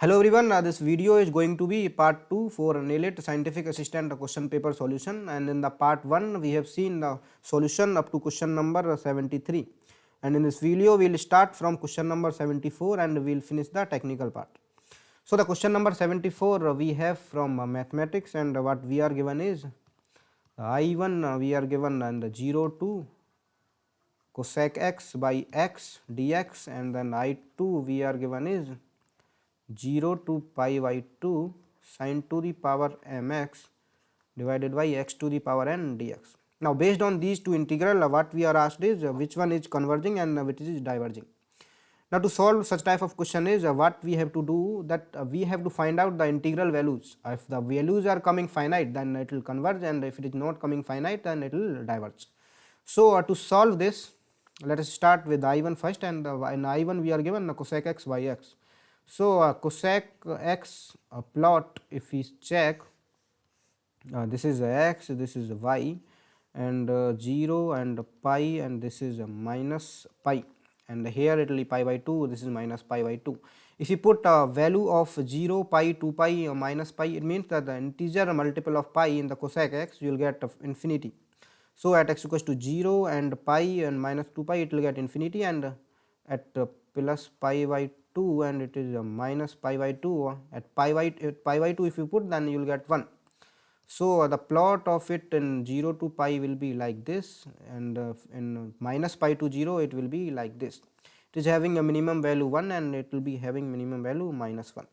Hello everyone, uh, this video is going to be part 2 for NIELIT scientific assistant question paper solution. And in the part 1 we have seen the solution up to question number 73 and in this video we will start from question number 74 and we will finish the technical part. So, the question number 74 uh, we have from uh, mathematics and what we are given is I1 uh, we are given and 0 to cosec x by x dx. And then I2 we are given is 0 to pi by 2 sine to the power mx divided by x to the power n dx. Now, based on these two integral uh, what we are asked is uh, which one is converging and uh, which is diverging. Now, to solve such type of question is what we have to do that we have to find out the integral values. If the values are coming finite then it will converge and if it is not coming finite then it will diverge. So, uh, to solve this let us start with I1 first and uh, in I1 we are given cosec x by x. So, uh, cosec x uh, plot if we check uh, this is x this is y and uh, 0 and pi and this is minus pi and here it will be pi by 2 this is minus pi by 2. If you put a value of 0 pi 2 pi or minus pi it means that the integer multiple of pi in the cosec x you will get infinity. So, at x equals to 0 and pi and minus 2 pi it will get infinity and at uh, plus pi by 2 and it is a minus pi by 2 at pi by pi by 2 if you put then you will get 1. So, the plot of it in 0 to pi will be like this and uh, in minus pi to 0 it will be like this. It is having a minimum value 1 and it will be having minimum value minus 1.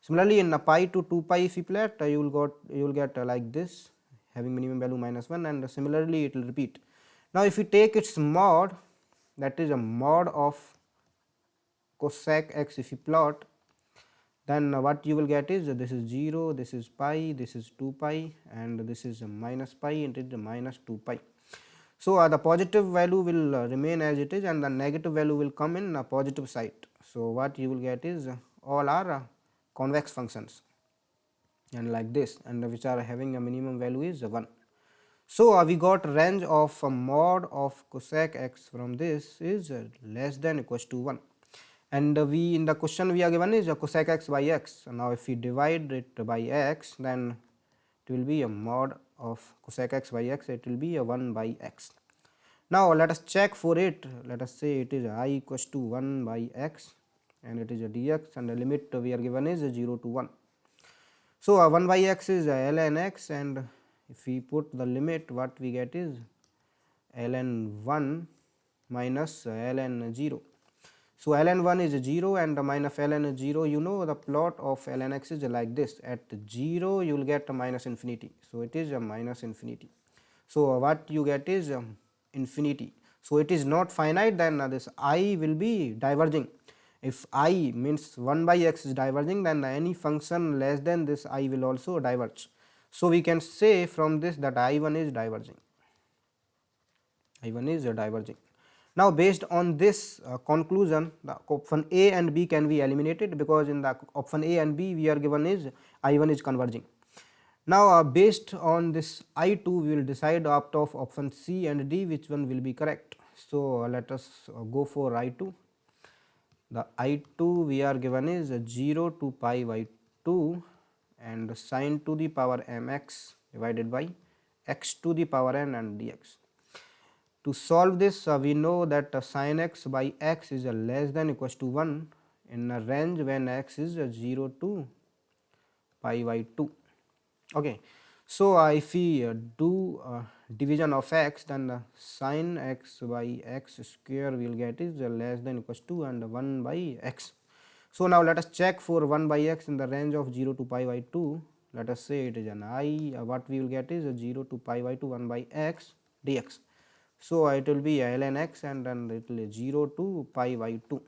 Similarly, in a pi to 2 pi if you plot uh, you will got you will get uh, like this having minimum value minus 1 and similarly it will repeat. Now, if you take its mod that is a mod of cosec x if you plot then what you will get is this is 0, this is pi, this is 2 pi and this is minus pi and it is minus 2 pi. So, uh, the positive value will uh, remain as it is and the negative value will come in a positive side. So, what you will get is uh, all are uh, convex functions and like this and which are having a minimum value is 1. So, uh, we got range of mod of cosec x from this is uh, less than equals to 1 and we in the question we are given is uh, cosec x by x. Now, if we divide it by x then it will be a mod of cosec x by x it will be a 1 by x. Now, let us check for it let us say it is i equals to 1 by x and it is a dx and the limit we are given is 0 to 1. So, uh, 1 by x is uh, ln x and if we put the limit what we get is ln 1 minus uh, ln 0 so, ln 1 is 0 and the minus ln is 0 you know the plot of ln x is like this at 0 you will get a minus infinity. So, it is a minus infinity. So, what you get is um, infinity. So, it is not finite then uh, this i will be diverging. If i means 1 by x is diverging then any function less than this i will also diverge. So, we can say from this that i 1 is diverging, i 1 is diverging. Now, based on this uh, conclusion the option A and B can be eliminated because in the option A and B we are given is I 1 is converging. Now, uh, based on this I 2 we will decide opt of option C and D which one will be correct. So, uh, let us uh, go for I 2 the I 2 we are given is 0 to pi by 2 and sine to the power m x divided by x to the power n and dx. To solve this uh, we know that uh, sin x by x is uh, less than equals to 1 in a range when x is uh, 0 to pi by 2. Okay. So, if we do division of x then uh, sin x by x square we will get is less than equals to and 1 by x. So, now let us check for 1 by x in the range of 0 to pi by 2 let us say it is an i what we will get is 0 to pi by 2 1 by x dx. So, it will be ln x and then it will be 0 to pi by 2.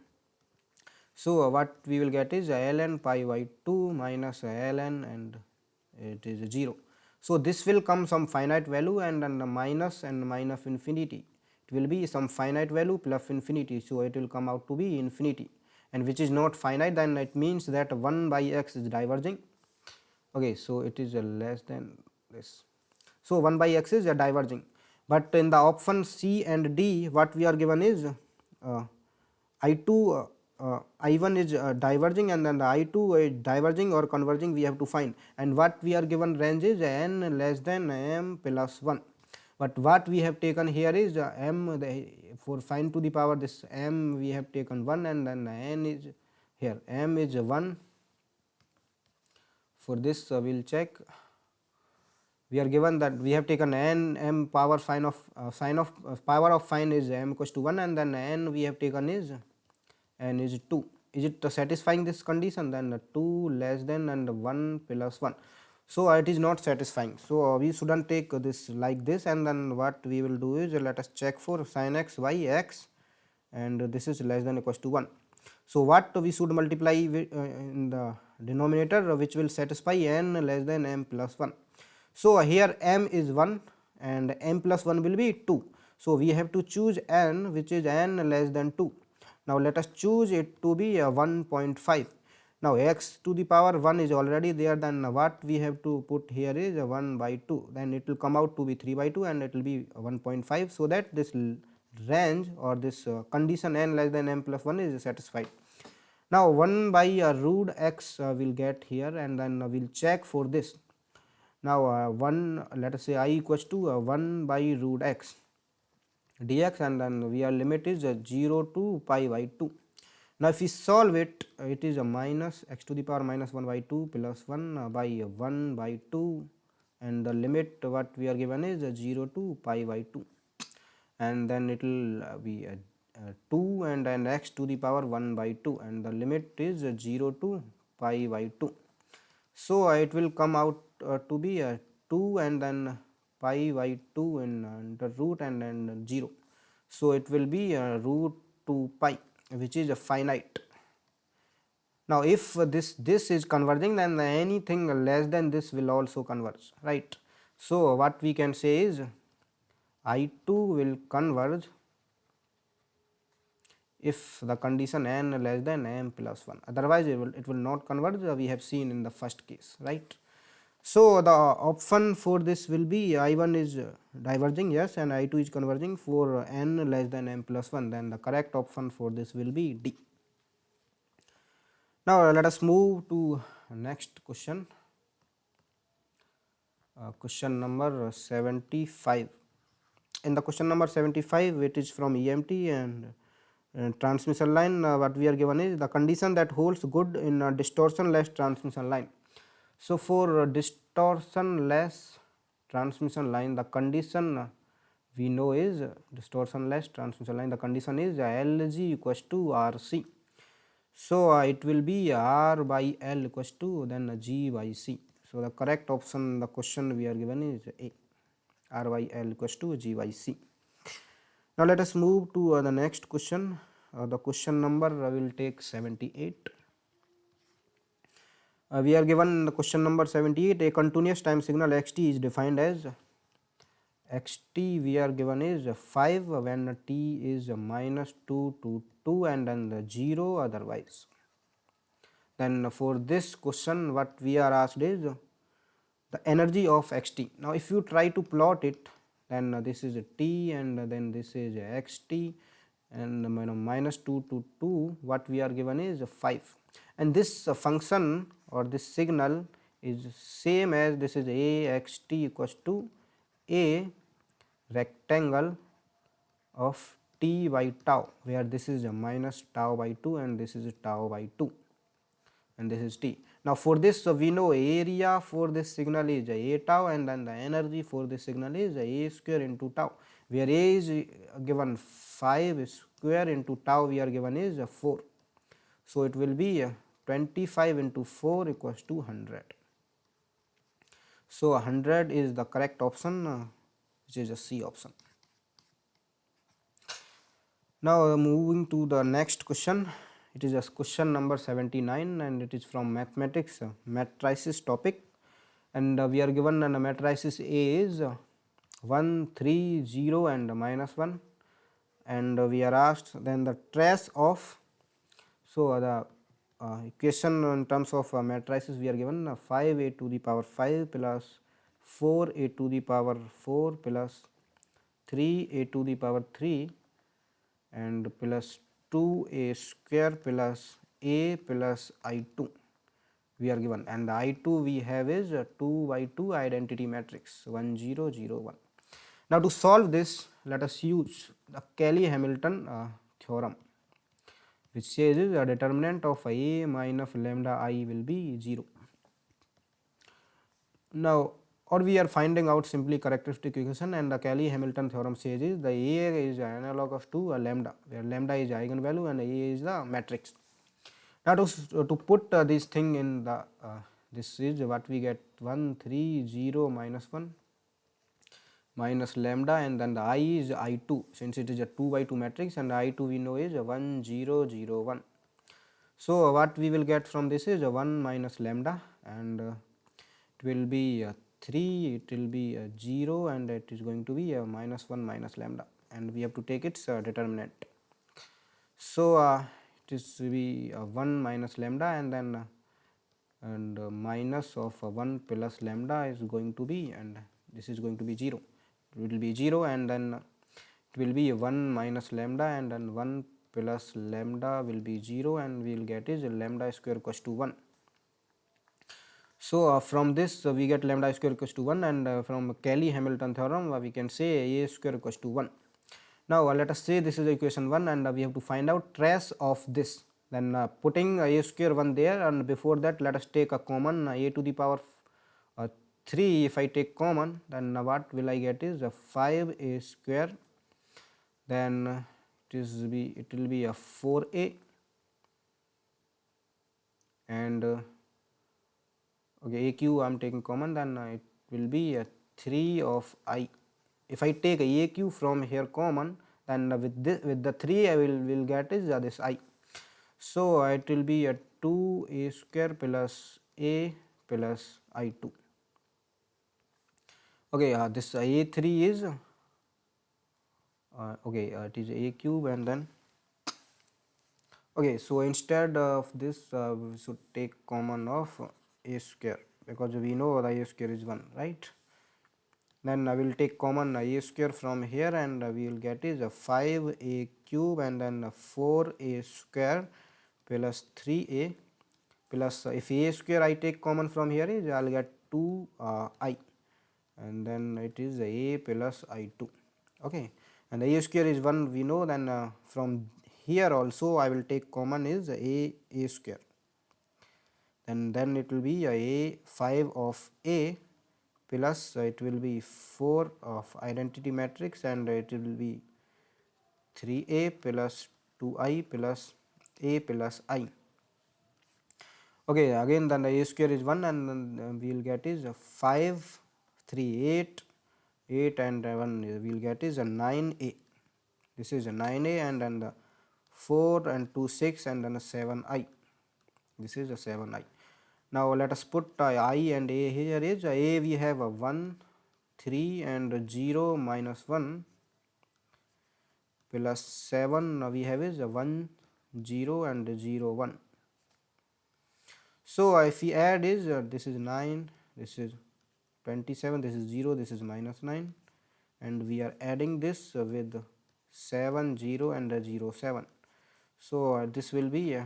So, what we will get is ln pi by 2 minus ln and it is 0. So, this will come some finite value and then the minus and minus infinity it will be some finite value plus infinity. So, it will come out to be infinity and which is not finite then it means that 1 by x is diverging. Okay, so, it is less than this. So, 1 by x is a diverging but in the option C and D what we are given is uh, I 2 uh, uh, I1 is uh, diverging and then the I2 is diverging or converging we have to find. And what we are given range is n less than m plus 1. But what we have taken here is uh, m for find to the power this m we have taken 1 and then n is here. m is 1 for this uh, we will check we are given that we have taken n m power sine of uh, sign of uh, power of fine is m equals to 1 and then n we have taken is n is 2 is it satisfying this condition? Then 2 less than and 1 plus 1 so it is not satisfying. So we shouldn't take this like this. And then what we will do is let us check for sin x y x and this is less than equals to 1 so what we should multiply uh, in the denominator which will satisfy n less than m plus 1 so, here m is 1 and m plus 1 will be 2. So, we have to choose n which is n less than 2. Now, let us choose it to be 1.5. Now, x to the power 1 is already there then what we have to put here is 1 by 2 then it will come out to be 3 by 2 and it will be 1.5. So, that this range or this uh, condition n less than m plus 1 is satisfied. Now, 1 by uh, root x uh, will get here and then we will check for this now uh, 1 let us say i equals to uh, 1 by root x. dx and then we are limit is uh, 0 to pi by 2 now if we solve it it is a minus x to the power minus 1 by 2 plus 1 uh, by 1 by 2 and the limit what we are given is uh, 0 to pi by 2 and then it will uh, be uh, uh, 2 and then x to the power 1 by 2 and the limit is uh, 0 to pi by 2 so it will come out uh, to be uh, 2 and then pi by 2 in uh, the root and then 0. So, it will be root 2 pi which is a finite. Now, if this this is converging then anything less than this will also converge right. So, what we can say is I 2 will converge if the condition n less than m plus 1 otherwise it will, it will not converge we have seen in the first case right. So, the option for this will be I1 is diverging yes and I2 is converging for n less than m plus 1 then the correct option for this will be D. Now, let us move to next question uh, question number 75. In the question number 75 it is from EMT and transmission line uh, what we are given is the condition that holds good in a distortion less transmission line so, for distortion less transmission line the condition we know is distortion less transmission line the condition is Lg equals to Rc. So, uh, it will be R by L equals to then G by C. So, the correct option the question we are given is A R by L equals to G by C. Now, let us move to uh, the next question uh, the question number will take 78 uh, we are given the question number 78 a continuous time signal xt is defined as xt we are given is 5 when t is minus 2 to 2 and then the 0 otherwise. Then for this question what we are asked is the energy of xt now if you try to plot it then this is t and then this is xt and minus 2 to 2 what we are given is 5 and this function or this signal is same as this is a x t equals to a rectangle of t by tau where this is a minus tau by 2 and this is tau by 2 and this is t. Now, for this so we know area for this signal is a tau and then the energy for this signal is a square into tau where a is given 5 square into tau we are given is 4. So, it will be 25 into 4 equals to 100. So, 100 is the correct option uh, which is a C option. Now, uh, moving to the next question it is a question number 79 and it is from mathematics uh, matrices topic and uh, we are given a matrices A is uh, 1 3 0 and minus 1 and uh, we are asked then the trace of so the uh, equation in terms of uh, matrices we are given uh, 5 a to the power 5 plus 4 a to the power 4 plus 3 a to the power 3 and plus 2a square plus a plus i2 we are given and the i2 we have is 2 by 2 identity matrix 1 0 0 1. Now to solve this let us use the Cayley Hamilton uh, theorem which says the determinant of a minus lambda i will be 0. Now or we are finding out simply characteristic equation and the Cayley Hamilton theorem says is the A is analogous to a lambda where lambda is eigenvalue and A is the matrix. Now to, to put uh, this thing in the uh, this is what we get 1 3 0 minus 1 minus lambda and then the i is i2 since it is a 2 by 2 matrix and i2 we know is 1 0 0 1. So what we will get from this is 1 minus lambda and uh, it will be 3 it will be 0 and it is going to be a minus 1 minus lambda and we have to take its uh, determinant. So, uh, it is to be uh, 1 minus lambda and then and minus of uh, 1 plus lambda is going to be and this is going to be 0 it will be 0 and then it will be 1 minus lambda and then 1 plus lambda will be 0 and we will get is lambda square equals to 1 so, uh, from this uh, we get lambda square equals to 1 and uh, from Cayley Hamilton theorem uh, we can say a square equals to 1. Now, uh, let us say this is equation 1 and uh, we have to find out trace of this then putting a square 1 there and before that let us take a common a to the power 3 if I take common then what will I get is a 5 a square. Then it is be it will be a 4a and okay aq I am taking common then it will be a 3 of i. If I take a aq from here common then with this with the 3 I will will get is uh, this i. So it will be a 2 a square plus a plus i2 okay uh, this a3 is uh, okay uh, it is a cube and then okay so instead of this uh, we should take common of a square because we know the a square is 1 right? Then I will take common a square from here and we will get is a 5a cube and then 4a square plus 3a plus if a square I take common from here is I will get 2 uh, i and then it is a plus i2 okay. And a square is 1 we know then uh, from here also I will take common is a a square. And then it will be a 5 of a plus it will be 4 of identity matrix and it will be 3a plus 2i plus a plus i. Okay again then the a square is 1 and then we will get is 5 3 8 8 and 1 we will get is a 9a this is a 9a and then the 4 and 2 6 and then a 7i this is a 7i now let us put uh, i and a here is uh, a we have a 1 3 and 0 minus 1 plus 7 now we have is a 1 0 and 0 1 so if we add is uh, this is 9 this is 27 this is 0 this is minus 9 and we are adding this with 7 0 and 0 7 so uh, this will be uh,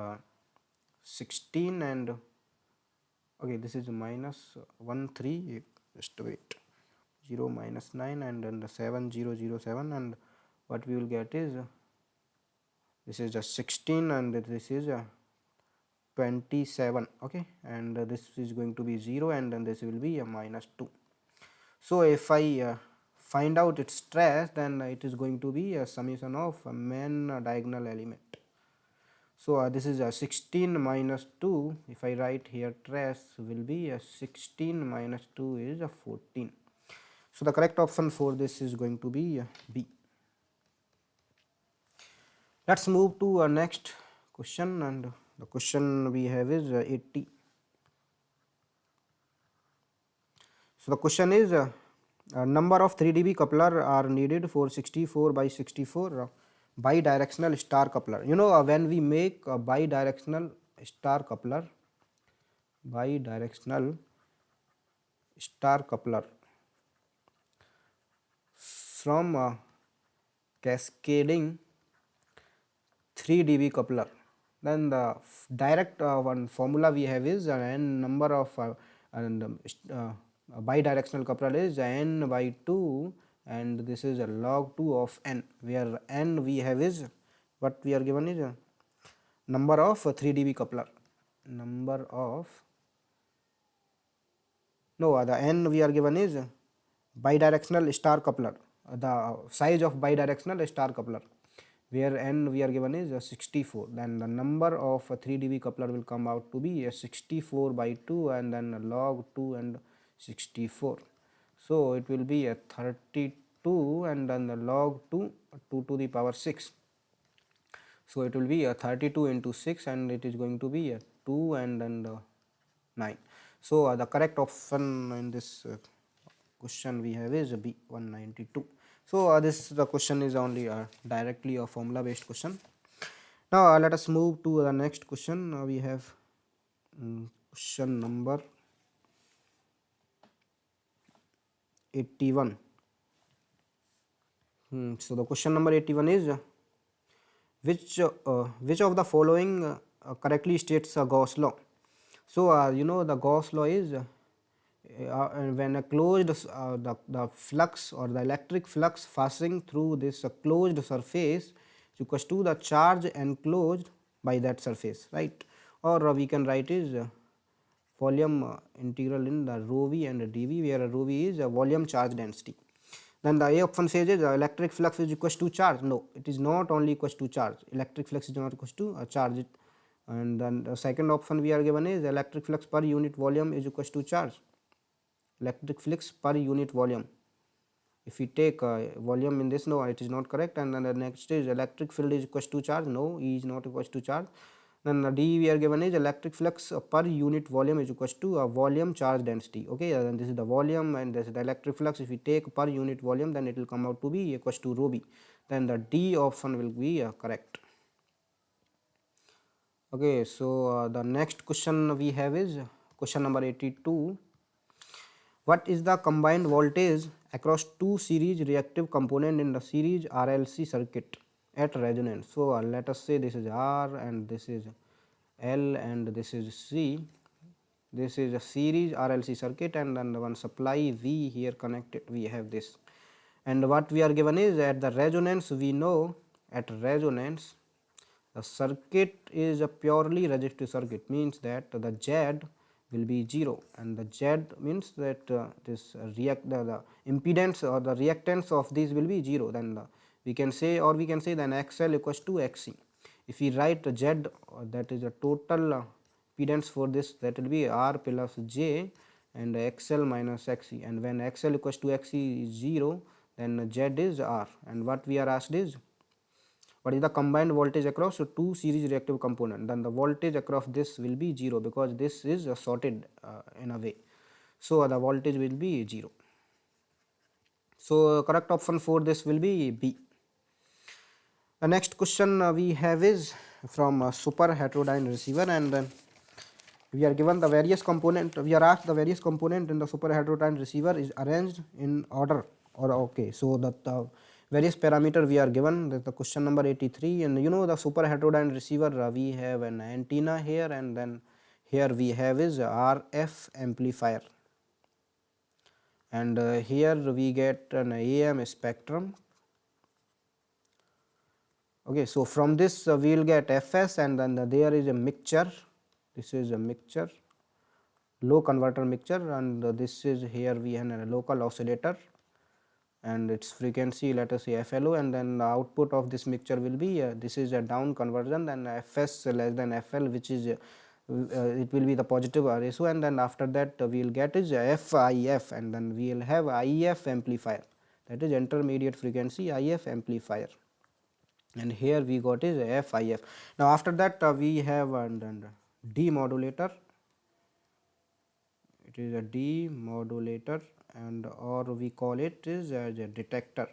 uh 16 and okay this is minus 1 3 just wait. 0 minus 9 and then the 7 0 0 7 and what we will get is this is a 16 and this is a 27 okay and this is going to be 0 and then this will be a minus 2 so if i uh, find out its trace then it is going to be a summation of a main diagonal element so, uh, this is a 16 minus 2 if I write here trace will be a 16 minus 2 is a 14. So, the correct option for this is going to be B. Let us move to our next question and the question we have is 80. So, the question is uh, a number of 3 dB coupler are needed for 64 by 64 bidirectional star coupler you know uh, when we make a bidirectional star coupler bidirectional star coupler from uh, cascading 3 dB coupler then the direct uh, one formula we have is uh, n number of uh, and um, uh, bidirectional coupler is n by 2 and this is a log 2 of n where n we have is what we are given is number of 3 dB coupler. Number of no the n we are given is bidirectional star coupler the size of bidirectional star coupler where n we are given is 64 then the number of 3 dB coupler will come out to be 64 by 2 and then log 2 and 64 so it will be a 32 and then the log 2 2 to the power 6 so it will be a 32 into 6 and it is going to be a 2 and then the 9 so uh, the correct option in this uh, question we have is b 192 so uh, this the question is only uh, directly a formula based question. Now uh, let us move to the next question. Uh, we have um, question number 81 hmm, so the question number 81 is uh, which uh, which of the following uh, correctly states a gauss law? So uh, you know the gauss law is uh, uh, when a closed uh, the, the flux or the electric flux passing through this uh, closed surface is equals to the charge enclosed by that surface right? Or we can write is volume integral in the rho v and dv where rho v is a volume charge density. Then the a option says is electric flux is equals to charge. No it is not only equals to charge. Electric flux is not equals to a charge and then the second option we are given is electric flux per unit volume is equals to charge electric flux per unit volume if we take uh, volume in this no it is not correct and then the next is electric field is equals to charge no e is not equals to charge then the d we are given is electric flux per unit volume is equals to a volume charge density okay and this is the volume and this is the electric flux if we take per unit volume then it will come out to be equals to rho b then the d option will be uh, correct okay so uh, the next question we have is question number 82 what is the combined voltage across two series reactive component in the series RLC circuit at resonance. So, uh, let us say this is R and this is L and this is C. This is a series RLC circuit and then the one supply V here connected we have this. And what we are given is at the resonance we know at resonance the circuit is a purely resistive circuit means that the Z will be 0 and the Z means that uh, this react the, the, impedance or the reactance of this will be 0 then the, we can say or we can say then XL equals to XC. If we write Z uh, that is the total uh, impedance for this that will be R plus J and XL minus XC and when XL equals to XC is 0 then Z is R. And what we are asked is what is the combined voltage across so two series reactive component then the voltage across this will be 0 because this is uh, sorted uh, in a way. So uh, the voltage will be 0 so correct option for this will be b. The next question uh, we have is from a super heterodyne receiver and then we are given the various component we are asked the various component in the super heterodyne receiver is arranged in order or okay. So that the various parameter we are given that the question number 83 and you know the super heterodyne receiver uh, we have an antenna here and then here we have is RF amplifier. And uh, here we get an AM spectrum. Okay so from this uh, we will get fs and then the, there is a mixture. This is a mixture low converter mixture and uh, this is here we have a local oscillator and its frequency let us say FLO and then the output of this mixture will be uh, this is a down conversion then Fs less than FL which is uh, uh, it will be the positive ratio and then after that uh, we will get is FIF and then we will have IF amplifier that is intermediate frequency IF amplifier. And here we got is FIF. Now after that we have and, and demodulator it is a demodulator and or we call it is as a detector.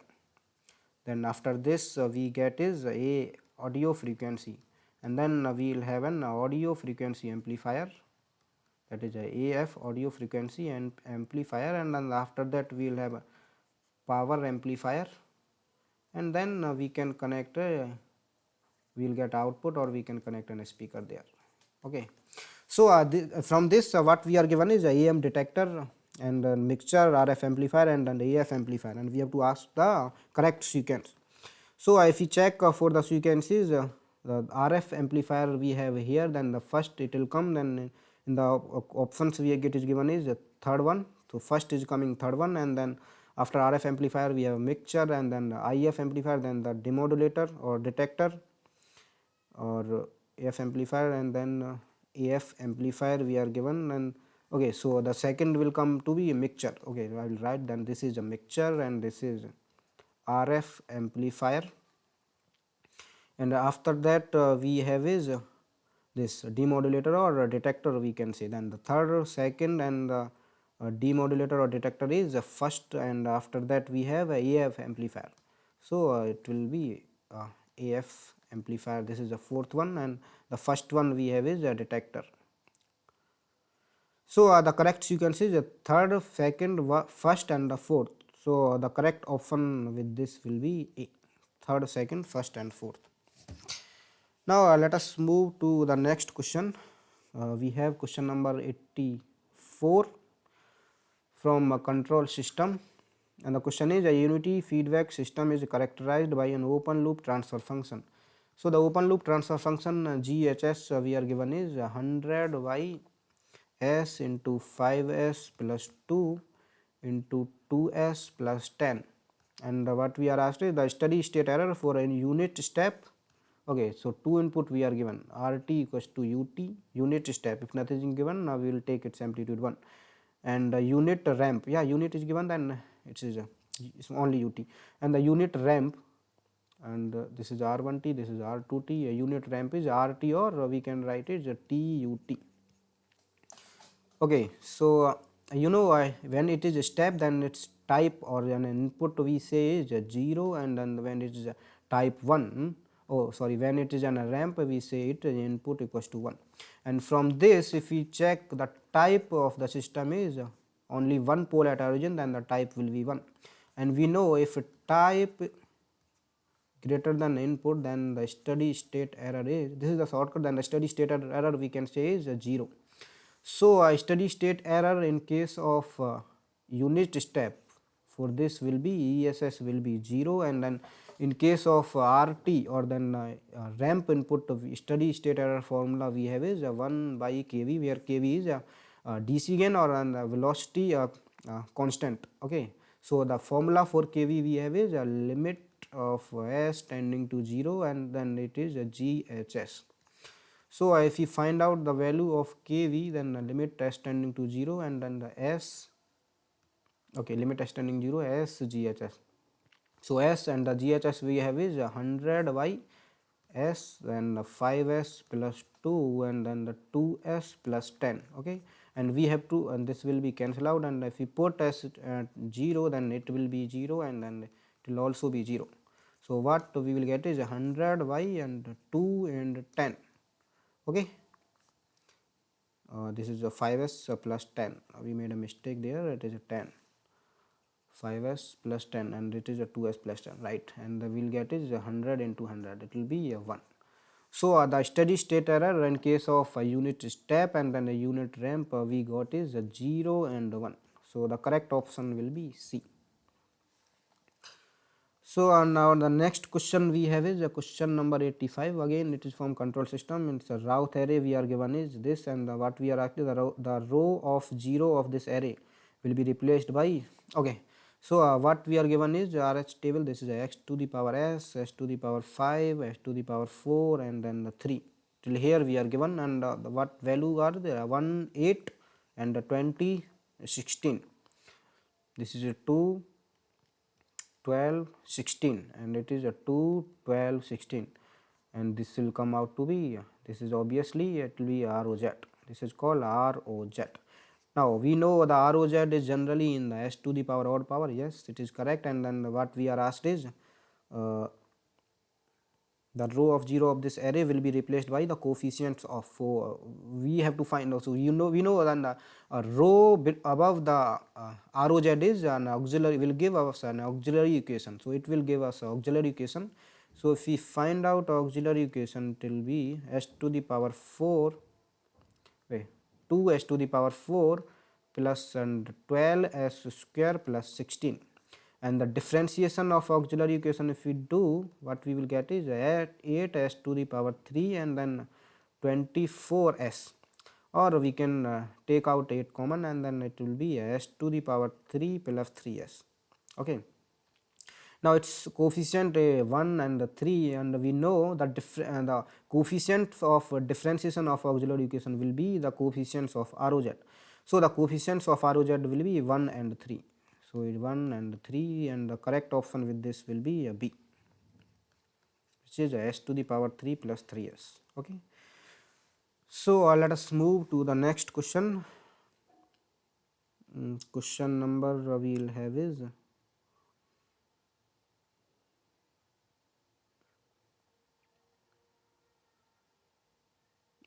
Then after this uh, we get is a audio frequency. And then uh, we will have an audio frequency amplifier. That is a AF audio frequency and amplifier. And then after that we will have a power amplifier. And then uh, we can connect we will get output or we can connect an speaker there. Okay. So uh, th from this uh, what we are given is a am detector and a mixture rf amplifier and an af amplifier. And we have to ask the correct sequence. So if we check uh, for the sequences uh, the rf amplifier we have here then the first it will come then in the options we get is given is the third one. So first is coming third one and then after RF amplifier we have mixture and then the IF amplifier then the demodulator or detector or AF amplifier and then uh, AF amplifier we are given and okay so the second will come to be a mixture okay I will write then this is a mixture and this is RF amplifier and after that uh, we have is uh, this demodulator or detector we can say then the third second and the uh, demodulator or detector is the first and after that we have a AF amplifier. So, uh, it will be AF amplifier this is the fourth one and the first one we have is a detector. So, uh, the correct sequence is the third, second, first and the fourth. So, the correct option with this will be a third, second, first and fourth. Now, uh, let us move to the next question. Uh, we have question number 84 from a control system and the question is a unity feedback system is characterized by an open loop transfer function. So, the open loop transfer function uh, GHS uh, we are given is 100 y s into 5s plus 2 into 2s plus 10 and what we are asked is the steady state error for a unit step. Okay so two input we are given. Rt equals to ut unit step. If nothing is given now we will take its amplitude 1 and the unit ramp yeah unit is given then it is it's only ut and the unit ramp and this is r1t this is r2t a unit ramp is rt or we can write it as tut okay so uh, you know uh, when it is a step then its type or an input we say is 0 and then when it is a type 1 oh sorry when it is a ramp we say it input equals to 1 and from this if we check the type of the system is only one pole at origin then the type will be 1 and we know if type greater than input then the steady state error is this is the shortcut then the steady state error we can say is 0 so a steady state error in case of uh, unit step for this will be ess will be 0 and then in case of RT or then uh, uh, ramp input of steady state error formula we have is uh, 1 by kV where kV is a DC gain or a velocity constant okay. So, the formula for kV we have is a limit of s tending to 0 and then it is a GHS. So, if you find out the value of kV then the limit s tending to 0 and then the s okay limit s tending 0 s GHS so, S and the GHS we have is 100 by S and 5S plus 2 and then the 2S plus 10 okay? And we have to and this will be cancelled out and if we put S at 0 then it will be 0 and then it will also be 0. So, what we will get is 100 y and 2 and 10 okay. Uh, this is a 5s plus 10 we made a mistake there. It is a 10 5s plus 10 and it is a 2s plus 10 right? And the we'll get is 100 into 100 it will be a 1 so uh, the steady state error in case of a unit step and then a unit ramp uh, we got is a 0 and 1 so the correct option will be c so uh, now the next question we have is a question number 85 again it is from control system. It's a Routh array we are given is this and the, what we are actually the row, the row of 0 of this array will be replaced by okay. So, uh, what we are given is RH table. This is x to the power s, s to the power 5, s to the power 4 and then the 3 till here we are given and uh, what value are there 1 8 and 20 16 this is a 2 12 16 and it is a 2 12 16 and this will come out to be this is obviously it will be ROZ this is called ROZ now we know the ROZ is generally in the s to the power odd power. Yes it is correct. And then what we are asked is uh, the row of 0 of this array will be replaced by the coefficients of 4 we have to find out. So you know we know that the uh, row above the uh, ROZ is an auxiliary will give us an auxiliary equation. So it will give us auxiliary equation. So, if we find out auxiliary equation it will be s to the power 4 wait 2 s to the power 4 plus and 12 s square plus 16 and the differentiation of auxiliary equation if we do what we will get is 8 s to the power 3 and then 24 s or we can uh, take out 8 common and then it will be s to the power 3 plus 3 s okay now its coefficient uh, 1 and 3 and we know that uh, the coefficient of differentiation of auxiliary equation will be the coefficients of ROZ. So the coefficients of ROZ will be 1 and 3. So 1 and 3 and the correct option with this will be a B which is s to the power 3 plus 3s okay. So uh, let us move to the next question. Mm, question number we will have is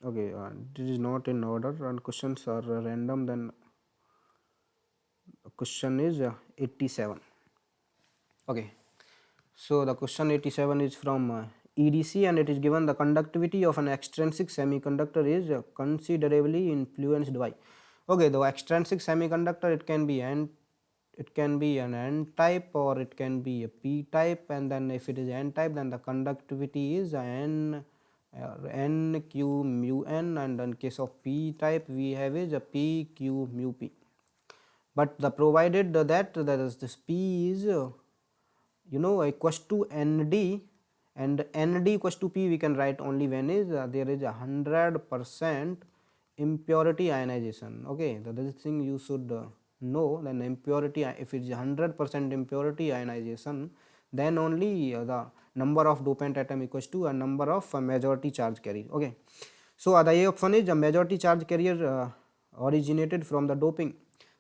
okay uh, this is not in order and questions are uh, random then question is uh, 87 okay. So the question 87 is from uh, EDC and it is given the conductivity of an extrinsic semiconductor is uh, considerably influenced by. Okay the extrinsic semiconductor it can be n it can be an n type or it can be a p type. And then if it is n type then the conductivity is n n q mu n. And in case of p type we have is a p q mu p but the provided that that is this p is you know equals to nd and nd equals to p we can write only when is uh, there is a hundred percent impurity ionization. Okay so this thing you should uh, know then impurity if it is hundred percent impurity ionization then only uh, the number of dopant atom equals to a number of uh, majority charge carrier. Okay. So uh, the a option is a majority charge carrier uh, originated from the doping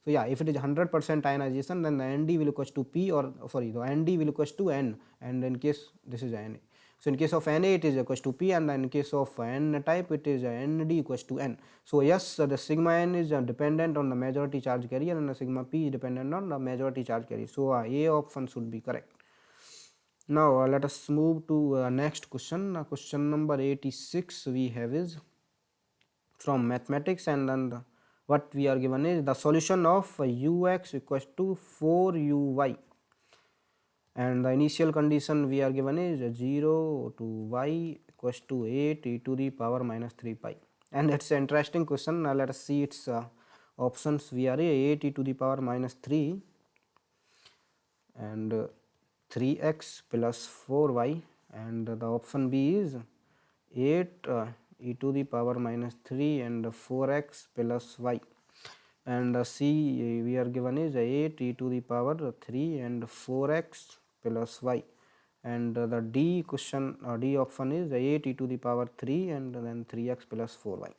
so yeah if it is 100 percent ionization then the nd will equals to p or sorry the nd will equals to n and in case this is na so in case of na it is equals to p and in case of n type it is nd equals to n. So yes the sigma n is dependent on the majority charge carrier and the sigma p is dependent on the majority charge carrier. So a option should be correct. Now uh, let us move to uh, next question. Uh, question number 86 we have is from mathematics and then the, what we are given is the solution of ux equals to 4 uy. And the initial condition we are given is 0 to y equals to 8 e to the power minus 3 pi. And it's an interesting question. Now let us see its uh, options. We are 8 e to the power minus 3 and uh, 3x plus 4y and the option B is 8 uh, e to the power minus 3 and 4x plus y and C we are given is 8 e to the power 3 and 4x plus y and the D question uh, D option is 8 e to the power 3 and then 3x plus 4y.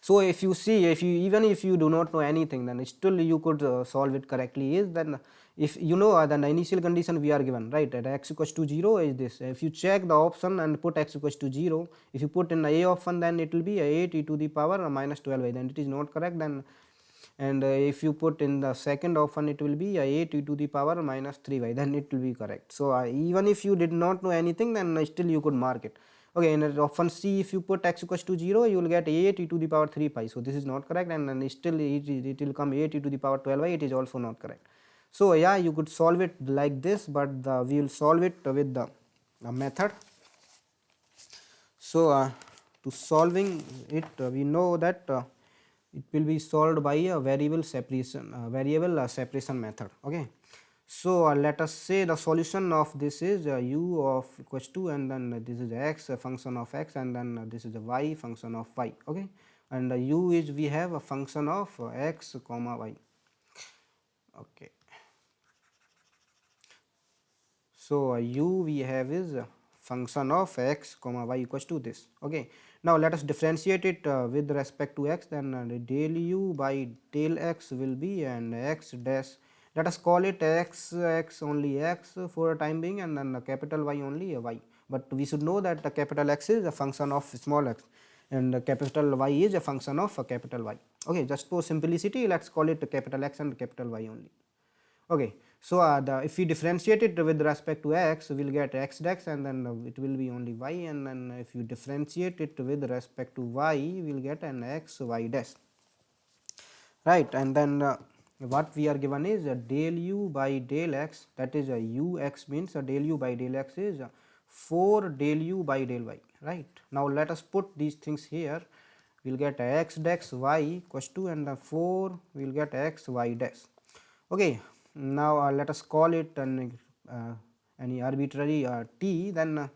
So if you see if you even if you do not know anything then still you could uh, solve it correctly is then if you know uh, the initial condition we are given right? At x equals to 0 is this. If you check the option and put x equals to 0 if you put in the a option then it will be 8 e to the power minus 12 then it is not correct then. And uh, if you put in the second option it will be 8 e to the power minus 3y then it will be correct. So uh, even if you did not know anything then still you could mark it. Okay in option c if you put x equals to 0 you will get 8 e to the power 3 pi. So this is not correct and then still it, it will come 8 e to the power 12y it is also not correct so yeah you could solve it like this but the, we will solve it with the, the method. So uh, to solving it uh, we know that uh, it will be solved by a variable separation uh, variable uh, separation method. Okay. So uh, let us say the solution of this is u of equals to and then this is x function of x and then this is a y function of y. Okay. And u is we have a function of x comma y. Okay So, u we have is function of x comma y equals to this. Okay. Now, let us differentiate it uh, with respect to x then uh, del u by del x will be and x dash let us call it x x only x for a time being and then capital Y only y, but we should know that the capital X is a function of small x and capital Y is a function of capital Y. Okay. Just for simplicity let us call it capital X and capital Y only. Okay. So, uh, the if we differentiate it with respect to x we will get x dash and then uh, it will be only y and then if you differentiate it with respect to y we will get an x y dash right and then uh, what we are given is a del u by del x that is a u x means a del u by del x is 4 del u by del y right. Now, let us put these things here we will get x dash y equals to and the 4 we will get x y dash. Okay. Now, uh, let us call it an, uh, any arbitrary uh, t then uh,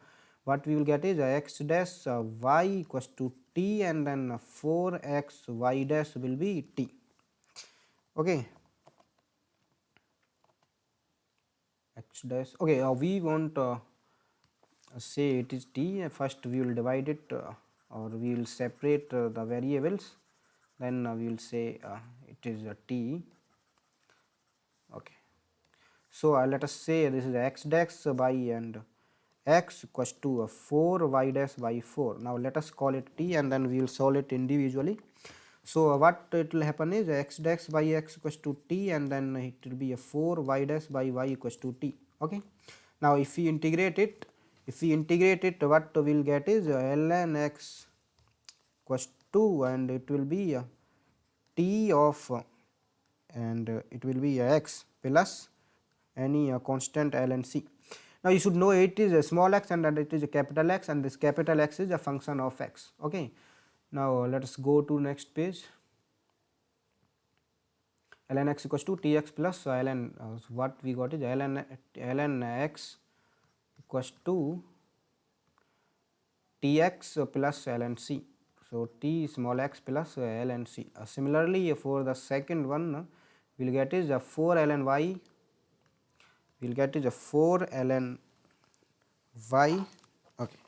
what we will get is x dash uh, y equals to t and then 4 x y dash will be t. Okay. x dash okay uh, we want say it is t first we will divide it or we will separate the variables then we will say it is a t. So, uh, let us say this is x dash by and x equals to 4 y dash by 4. Now, let us call it t and then we will solve it individually. So, uh, what it will happen is x dash by x equals to t and then it will be a 4 y dash by y equals to t. Okay. Now, if we integrate it, if we integrate it what we will get is ln x equals 2 and it will be t of and it will be x plus any uh, constant L and c. Now, you should know it is a small x and that it is a capital X and this capital X is a function of x. Okay. Now, uh, let us go to next page ln x equals to t x plus uh, ln uh, what we got is ln ln x equals to t x plus ln c. So, t small x plus ln c. Uh, similarly, for the second one we will get is a 4 ln y will get is a 4 ln y okay.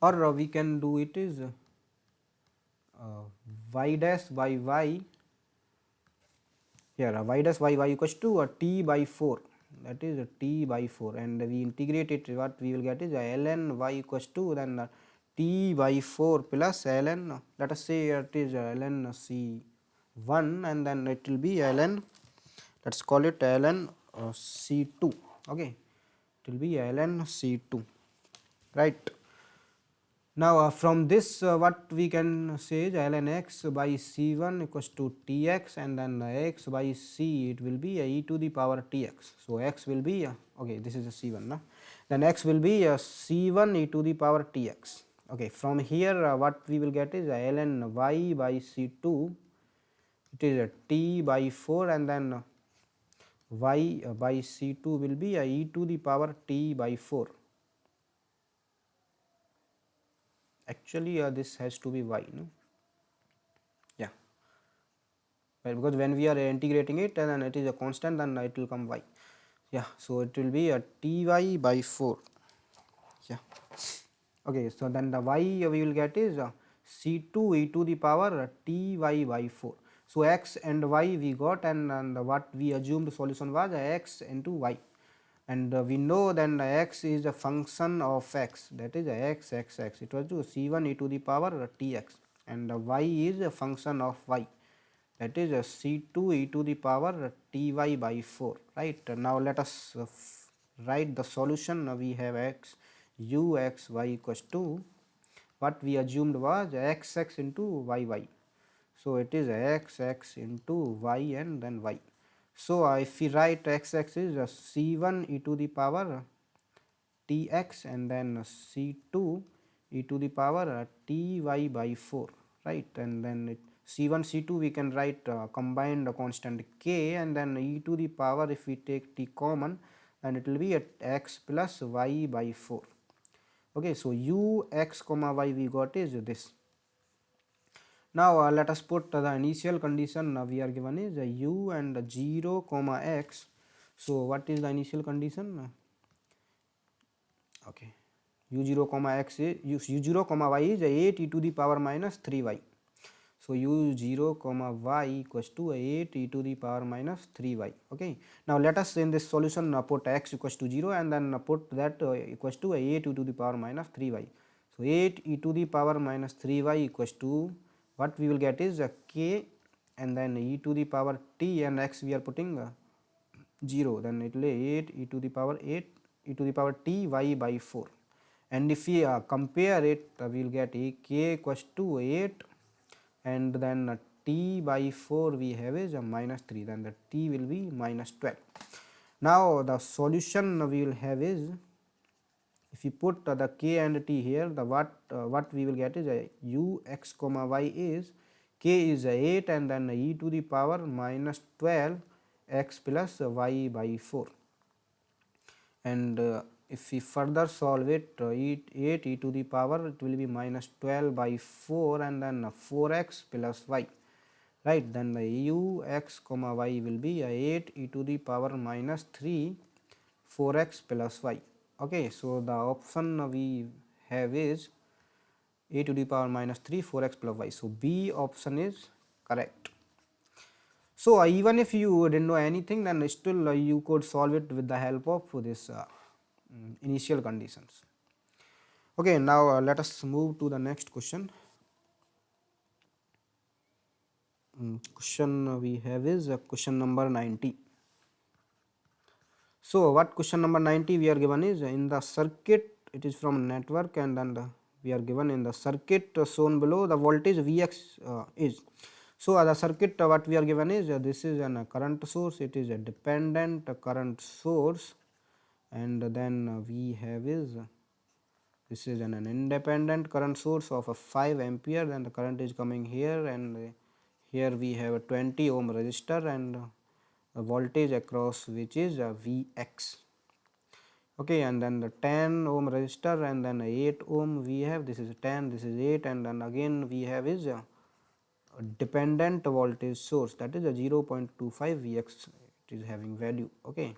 Or uh, we can do it is uh, y dash by y. Here uh, y dash by y equals to a uh, t by 4 that is a t by 4 and we integrate it what we will get is a ln y equals to then uh, t by 4 plus ln. Let us say it is ln c 1 and then it will be ln let us call it ln uh, c 2 okay? It will be ln c 2 right? Now uh, from this uh, what we can say is ln x by c1 equals to tx and then x by c it will be e to the power tx so x will be okay this is a c1 no? then x will be c1 e to the power tx okay? From here uh, what we will get is ln y by c2 it is a t by 4 and then uh, y uh, by c2 will be a e to the power t by 4 actually uh, this has to be y no? Yeah. Well, because when we are integrating it and then it is a constant then it will come y. Yeah so it will be a ty by 4 yeah. Okay so then the y we will get is uh, c2 e to the power ty by 4 so x and y we got and, and what we assumed solution was x into y. And uh, we know then x is a function of x. That is x x x it was to c1 e to the power tx and y is a function of y. That is c2 e to the power ty by 4 right? Now let us uh, write the solution. We have x u x y equals to what we assumed was x x into y y. So, it is x x into y and then y. So, uh, if we write x x is uh, c 1 e to the power t x and then c 2 e to the power uh, t y by 4 right? And then it c 1 c 2 we can write uh, combined constant k and then e to the power if we take t common and it will be at x plus y by 4 okay so u x comma y we got is this now uh, let us put uh, the initial condition we are given is uh, u and 0 comma x so what is the initial condition okay u0 comma x is u0 comma y is 8 e to the power minus 3y so, u 0 comma y equals to 8 e to the power minus 3y. Okay. Now, let us in this solution put x equals to 0 and then put that equals to 8 e to the power minus 3y. So, 8 e to the power minus 3y equals to what we will get is a k and then e to the power t and x we are putting uh, 0 then it will be 8 e to the power 8 e to the power t y by 4 and if we uh, compare it uh, we will get a k equals to 8 and then uh, t by 4 we have is a minus 3 then the t will be minus 12. Now the solution we will have is if you put uh, the k and t here the what uh, what we will get is a u x comma y is k is 8 and then e to the power minus 12 x plus y by 4 and uh, if we further solve it uh, 8, 8 e to the power it will be minus 12 by 4 and then 4x plus y. Right then the u x comma y will be 8 e to the power minus 3 4x plus y okay so the option we have is a to the power minus 3 4x plus y. So b option is correct. So uh, even if you didn't know anything then still uh, you could solve it with the help of this uh, mm, initial conditions. Okay now uh, let us move to the next question. Mm, question we have is uh, question number 90 so, what question number 90 we are given is in the circuit it is from network and then the, we are given in the circuit shown below the voltage Vx uh, is. So, uh, the circuit uh, what we are given is uh, this is a current source it is a dependent current source and then we have is this is an, an independent current source of a 5 ampere then the current is coming here and here we have a 20 ohm resistor and voltage across which is Vx. Okay and then the 10 ohm resistor and then 8 ohm we have. This is 10 this is 8 and then again we have is a, a dependent voltage source. That is a 0.25 Vx it is having value. Okay.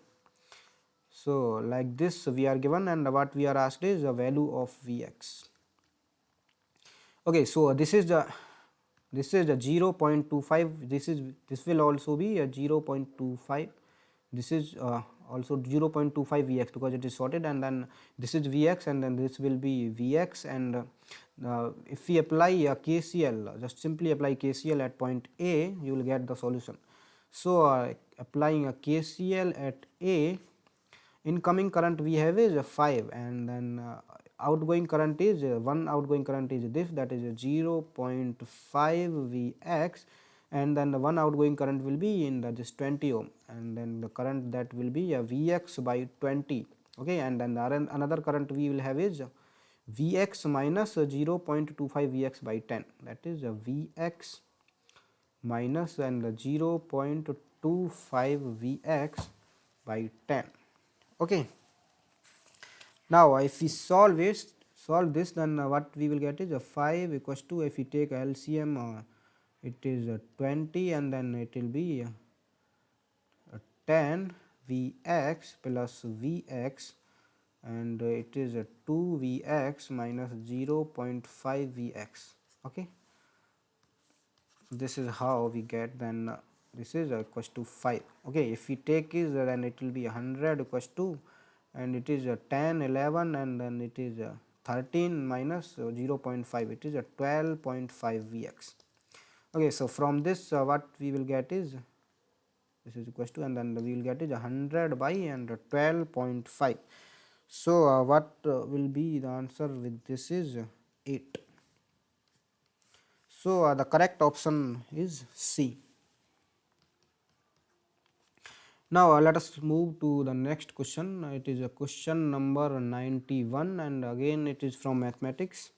So like this we are given and what we are asked is the value of Vx. Okay so this is the this is a 0.25 this is this will also be a 0.25 this is uh, also 0.25 Vx because it is sorted and then this is Vx and then this will be Vx and uh, if we apply a KCL just simply apply KCL at point A you will get the solution. So, uh, applying a KCL at A incoming current we have is a 5 and then uh, outgoing current is uh, one outgoing current is this that is uh, 0.5 Vx and then the one outgoing current will be in the this 20 ohm and then the current that will be uh, a Vx by 20 okay? And then the another current we will have is uh, Vx minus 0.25 Vx by 10 that is a Vx minus and the 0.25 Vx by 10 okay now, if we solve it, solve this, then uh, what we will get is a 5 equals to if we take LCM, uh, it is uh, 20 and then it will be uh, 10 Vx plus Vx and it is a 2 Vx minus 0 0.5 Vx. Okay. This is how we get then uh, this is equals to 5. Okay. If we take is then it will be 100 equals to and it is a 10 11 and then it is a 13 minus 0.5 it is a 12.5 vx okay so from this uh, what we will get is this is equals to and then we will get is 100 by and 12.5 so uh, what uh, will be the answer with this is 8 so uh, the correct option is c now uh, let us move to the next question. It is a question number 91 and again it is from mathematics.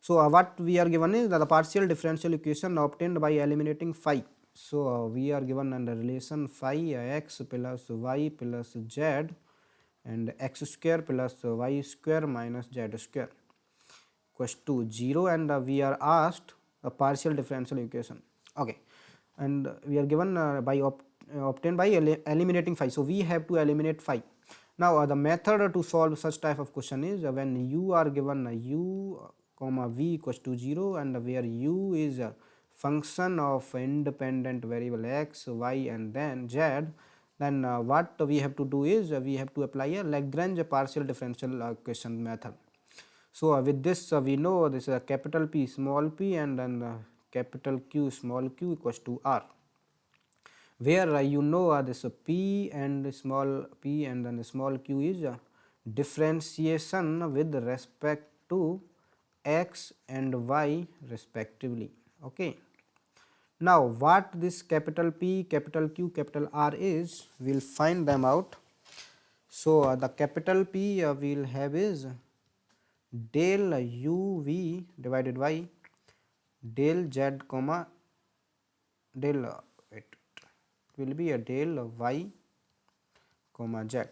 So uh, what we are given is the partial differential equation obtained by eliminating phi. So uh, we are given under relation phi x plus y plus z and x square plus y square minus z square. Equals to 0 and uh, we are asked a partial differential equation. Okay. And we are given uh, by uh, obtained by eliminating phi. So, we have to eliminate phi. Now, uh, the method to solve such type of question is uh, when u are given u comma v equals to 0 and where u is a function of independent variable x, y and then z then uh, what we have to do is uh, we have to apply a Lagrange partial differential equation method. So, uh, with this we know this is a capital P small p and then capital Q small q equals to r where uh, you know uh, this p and small p and then small q is uh, differentiation with respect to x and y respectively. Okay. Now, what this capital P, capital Q, capital R is, we will find them out. So, uh, the capital P uh, we will have is del u v divided by del z comma del uh, will be a del y comma z.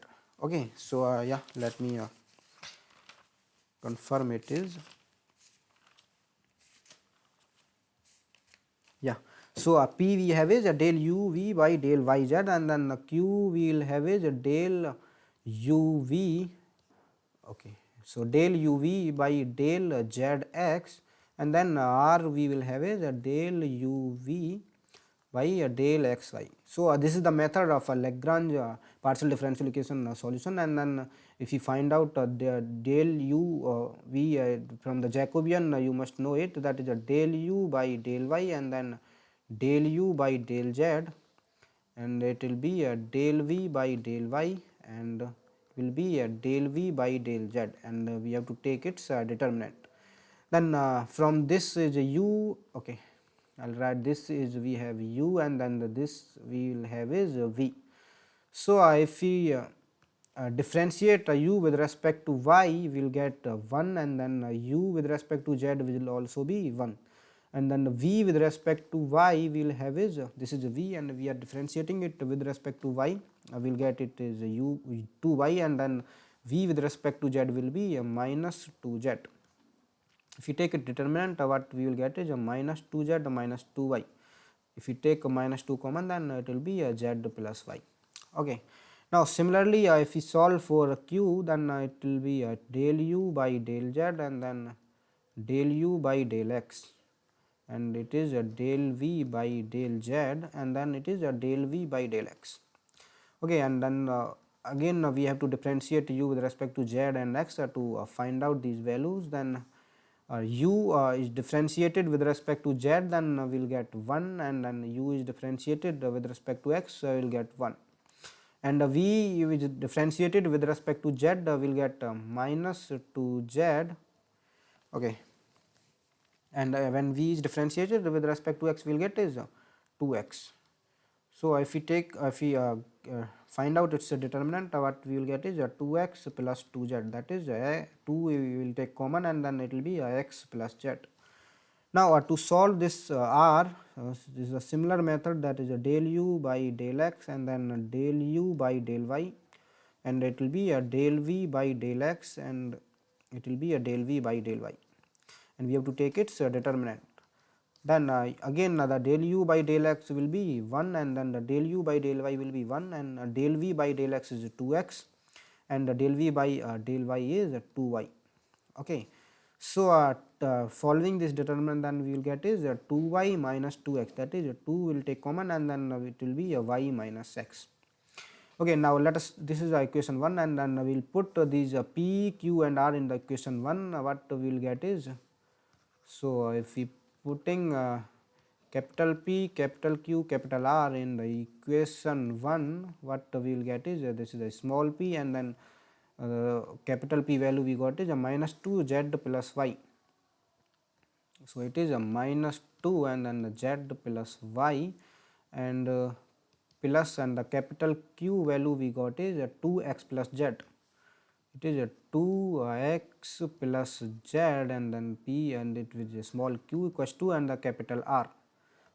Okay so uh, yeah let me uh, confirm it is yeah. So uh, p we have is a del u v by del y z and then the q we will have is a del u v. Okay so del u v by del z x and then r we will have is a del u v by a del x y. So, uh, this is the method of a Lagrange uh, partial differential equation uh, solution. And then uh, if you find out uh, the del u v from the Jacobian you must know it. That is a del u by del y and then del u by del z. And it will be a del v by del y and will be a del v by del z. And we have to take its determinant. Then from this is a u okay I will write this is we have u and then the this we will have is v. So, uh, if we uh, uh, differentiate u with respect to y we will get 1 and then u with respect to z will also be 1 and then v with respect to y we will have is this is v and we are differentiating it with respect to y. We will get it is u 2y and then v with respect to z will be minus 2z if you take a determinant what we will get is a minus 2z minus 2y if you take a minus 2 common then it will be a z plus y. Okay. Now similarly uh, if we solve for q then uh, it will be a del u by del z and then del u by del x. And it is a del v by del z and then it is a del v by del x. Okay and then uh, again uh, we have to differentiate u with respect to z and x uh, to uh, find out these values then uh, u uh, is differentiated with respect to z then we will get 1 and then u is differentiated with respect to x we will get 1 and v is differentiated with respect to z we will get minus 2z okay. And when v is differentiated with respect to x we will get is 2x. So, if we take if we uh, uh, find out its determinant what we will get is a 2x plus 2z that is a 2 we will take common and then it will be a x plus z. Now, uh, to solve this uh, r uh, this is a similar method that is a del u by del x and then del u by del y. And it will be a del v by del x and it will be a del v by del y. And we have to take its uh, determinant then uh, again uh, the del u by del x will be 1 and then the del u by del y will be 1 and uh, del v by del x is 2x and the del v by uh, del y is 2y. Okay. So, uh, following this determinant then we will get is 2y minus 2x that is 2 will take common and then it will be a y minus x. Okay, now let us this is equation 1 and then we will put these p, q and r in the equation 1 what we will get is so if we putting uh, capital P, capital Q, capital R in the equation 1 what we will get is uh, this is a small p and then uh, capital P value we got is a minus 2 z plus y. So, it is a minus 2 and then the z plus y and uh, plus and the capital Q value we got is a 2x plus z it is a 2x plus z and then p and it is a small q equals to and the capital R.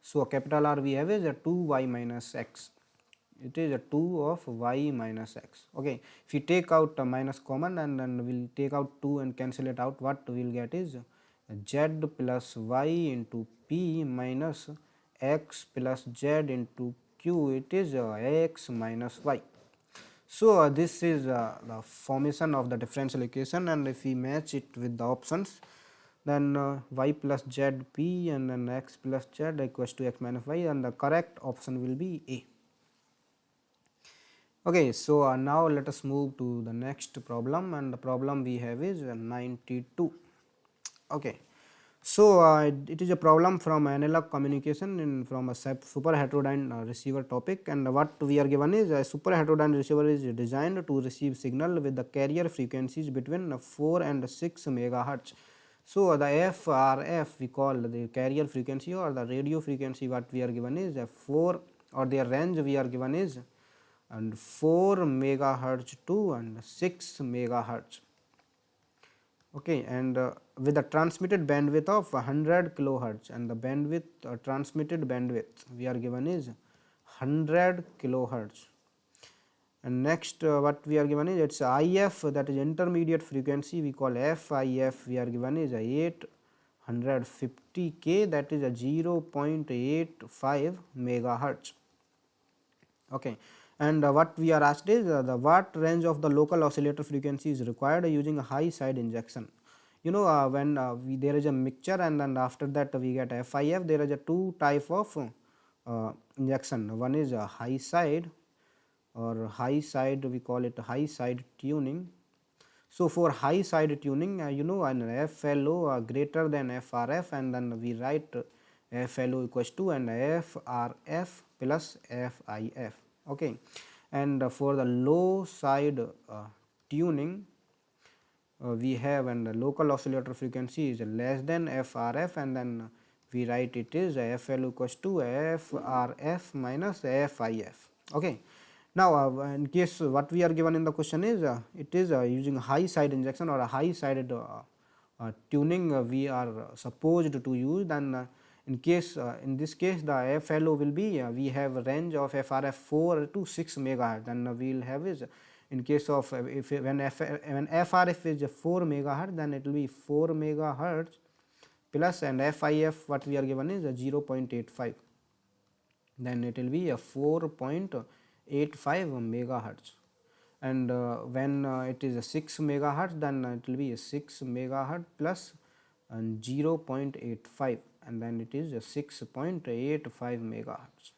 So, a capital R we have is a 2y minus x. It is a 2 of y minus x. Okay. If you take out a minus common and then we will take out 2 and cancel it out what we will get is z plus y into p minus x plus z into q. It is x minus y so, uh, this is uh, the formation of the differential equation and if we match it with the options then uh, y plus z p and then x plus z equals to x minus y and the correct option will be A. Okay, so uh, now let us move to the next problem and the problem we have is 92. Okay. So, uh, it is a problem from analog communication in from a super heterodyne uh, receiver topic and what we are given is a super heterodyne receiver is designed to receive signal with the carrier frequencies between 4 and 6 megahertz. So, the FRF we call the carrier frequency or the radio frequency what we are given is a 4 or their range we are given is and 4 megahertz to and 6 megahertz okay and uh, with a transmitted bandwidth of 100 kilohertz and the bandwidth uh, transmitted bandwidth we are given is 100 kilohertz. And next uh, what we are given is it's IF that is intermediate frequency we call FIF we are given is 850 K that is a 0.85 megahertz. Okay and uh, what we are asked is uh, the what range of the local oscillator frequency is required using a high side injection? You know uh, when we, there is a mixture and then after that we get FIF there is a two type of injection. One is a high side or high side we call it high side tuning. So for high side tuning you know an FLO greater than FRF and then we write FLO equals to and FRF plus FIF okay. And uh, for the low side uh, tuning uh, we have and the local oscillator frequency is less than FRF and then we write it is FL equals to FRF minus FIF okay. Now uh, in case what we are given in the question is uh, it is uh, using high side injection or a high sided tuning we are supposed to use then in case uh, in this case the FLO will be uh, we have a range of FRF 4 to 6 megahertz then we will have is in case of uh, if when, F, when FRF is 4 megahertz then it will be 4 megahertz plus and FIF what we are given is 0.85 then it will be a 4.85 megahertz and uh, when uh, it is a 6 megahertz then it will be a 6 megahertz plus and 0.85 and then it is a 6.85 megahertz.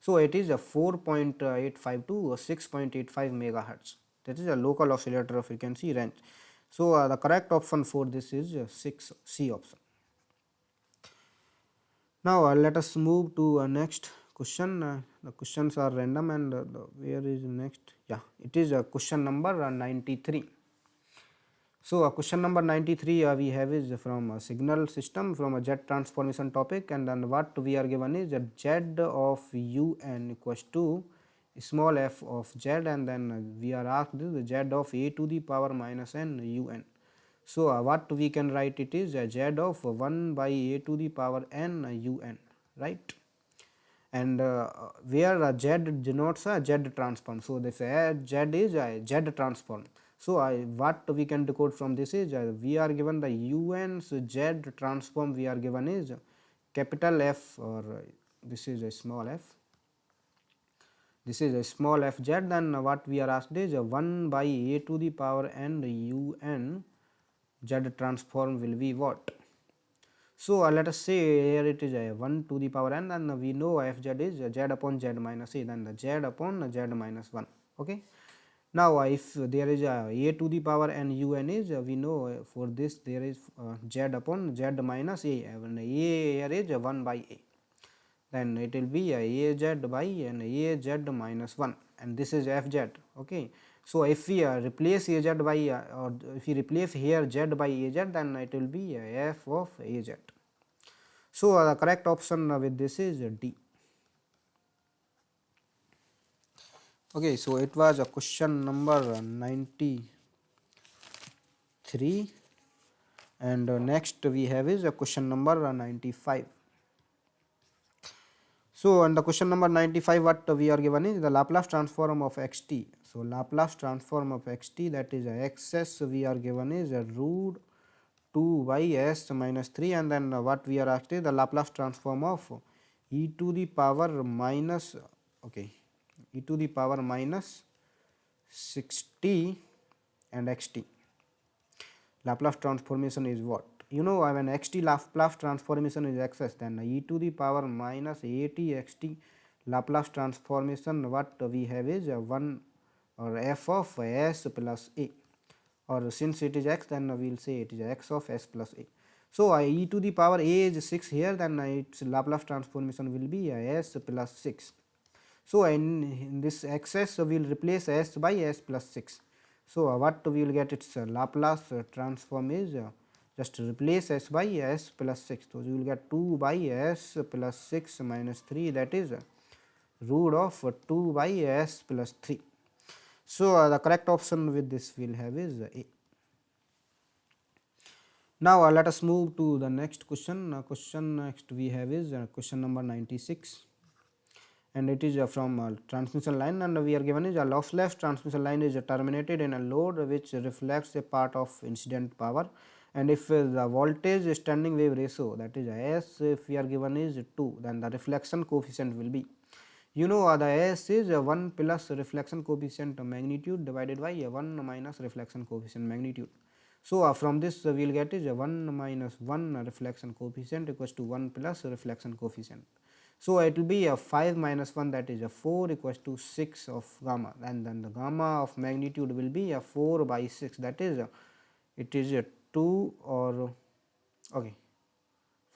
So, it is a 4.85 to 6.85 megahertz that is a local oscillator frequency range. So, uh, the correct option for this is uh, 6 C option. Now, uh, let us move to uh, next question uh, the questions are random and uh, where is next yeah it is a question number uh, 93 so, uh, question number 93 uh, we have is from a signal system from a Z transformation topic and then what we are given is a z of u n equals to small f of z and then uh, we are asked the z of a to the power minus n u n. So, uh, what we can write it is a z of 1 by a to the power n u n right and uh, where a z denotes a z transform. So, this uh, z is a z transform so, I, what we can decode from this is uh, we are given the un's z transform we are given is capital F or uh, this is a small f. This is a small f z. Then what we are asked is uh, 1 by a to the power n u n z transform will be what. So, uh, let us say here it is a 1 to the power n. And we know f z is z upon z minus a. Then the z upon z minus 1 okay. Now, if there is a a to the power n u n is we know for this there is z upon z minus a and a here is 1 by a then it will be a z by and a z minus 1 and this is f z okay. So, if we uh, replace a z by uh, or if we replace here z by a z then it will be f of a z. So, uh, the correct option with this is D. okay so it was a question number 93 and uh, next we have is a question number 95 so and the question number 95 what we are given is the laplace transform of xt so laplace transform of xt that is xs we are given is a root 2 by s minus 3 and then what we are asked is the laplace transform of e to the power minus okay e to the power minus 6t and xt. Laplace transformation is what? You know when xt Laplace transformation is xs then e to the power minus at xt Laplace transformation what we have is 1 or f of s plus a or since it is x then we will say it is x of s plus a. So e to the power a is 6 here then its Laplace transformation will be s plus 6. So in, in this xs we will replace s by s plus 6. So what we will get its Laplace transform is uh, just replace s by s plus 6. So you will get 2 by s plus 6 minus 3 that is uh, root of uh, 2 by s plus 3. So uh, the correct option with this we will have is uh, A. Now uh, let us move to the next question. Uh, question next we have is question number 96 and it is uh, from uh, transmission line and we are given is a lossless transmission line is terminated in a load which reflects a part of incident power and if uh, the voltage standing wave ratio that is S if we are given is 2 then the reflection coefficient will be you know uh, the S is uh, 1 plus reflection coefficient magnitude divided by uh, 1 minus reflection coefficient magnitude. So, uh, from this uh, we will get is uh, 1 minus 1 reflection coefficient equals to 1 plus reflection coefficient. So, it will be a 5 minus 1 that is a 4 equals to 6 of gamma and then the gamma of magnitude will be a 4 by 6 that is a, it is a 2 or okay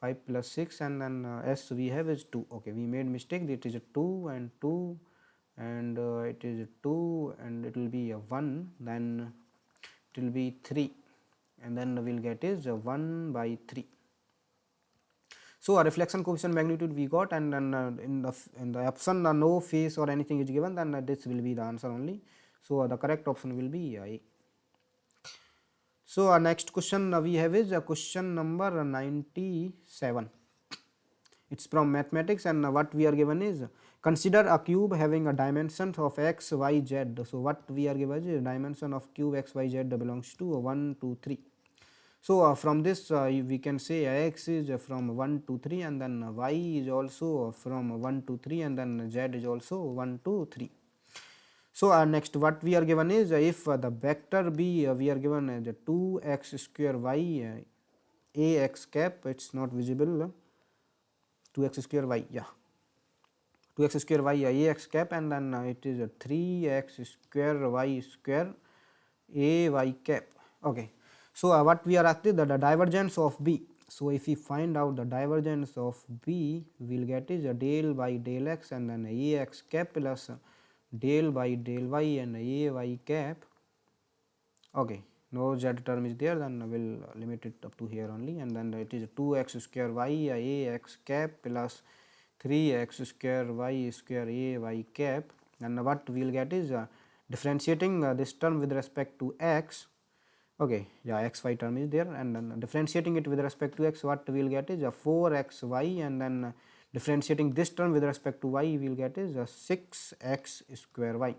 5 plus 6 and then uh, s we have is 2 okay we made mistake it is a 2 and 2 and uh, it is a 2 and it will be a 1 then it will be 3 and then we will get is a 1 by 3. So, a reflection coefficient magnitude we got and then uh, in the in the option uh, no phase or anything is given then uh, this will be the answer only. So, uh, the correct option will be A. So, our next question we have is uh, question number 97. It is from mathematics and uh, what we are given is consider a cube having a dimension of x, y, z. So, what we are given is dimension of cube x, y, z belongs to 1, 2, 3. So, uh, from this uh, we can say x is uh, from 1 to 3 and then y is also from 1 to 3 and then z is also 1 to 3. So, uh, next what we are given is if uh, the vector b we are given as uh, 2 x square y a x cap it is not visible uh, 2 x square y yeah. 2 x square y a x cap and then it is 3 x square y square a y cap. Okay so, uh, what we are asking the, the divergence of B. So, if we find out the divergence of B, we will get is a del by del x and then a x cap plus del by del y and a y cap. Okay, no z term is there, then we will limit it up to here only, and then it is 2 x square y a x cap plus 3 x square y square a y cap. And what we will get is uh, differentiating uh, this term with respect to x okay yeah x y term is there and then differentiating it with respect to x what we will get is a 4 x y and then differentiating this term with respect to y we will get is a 6 x square y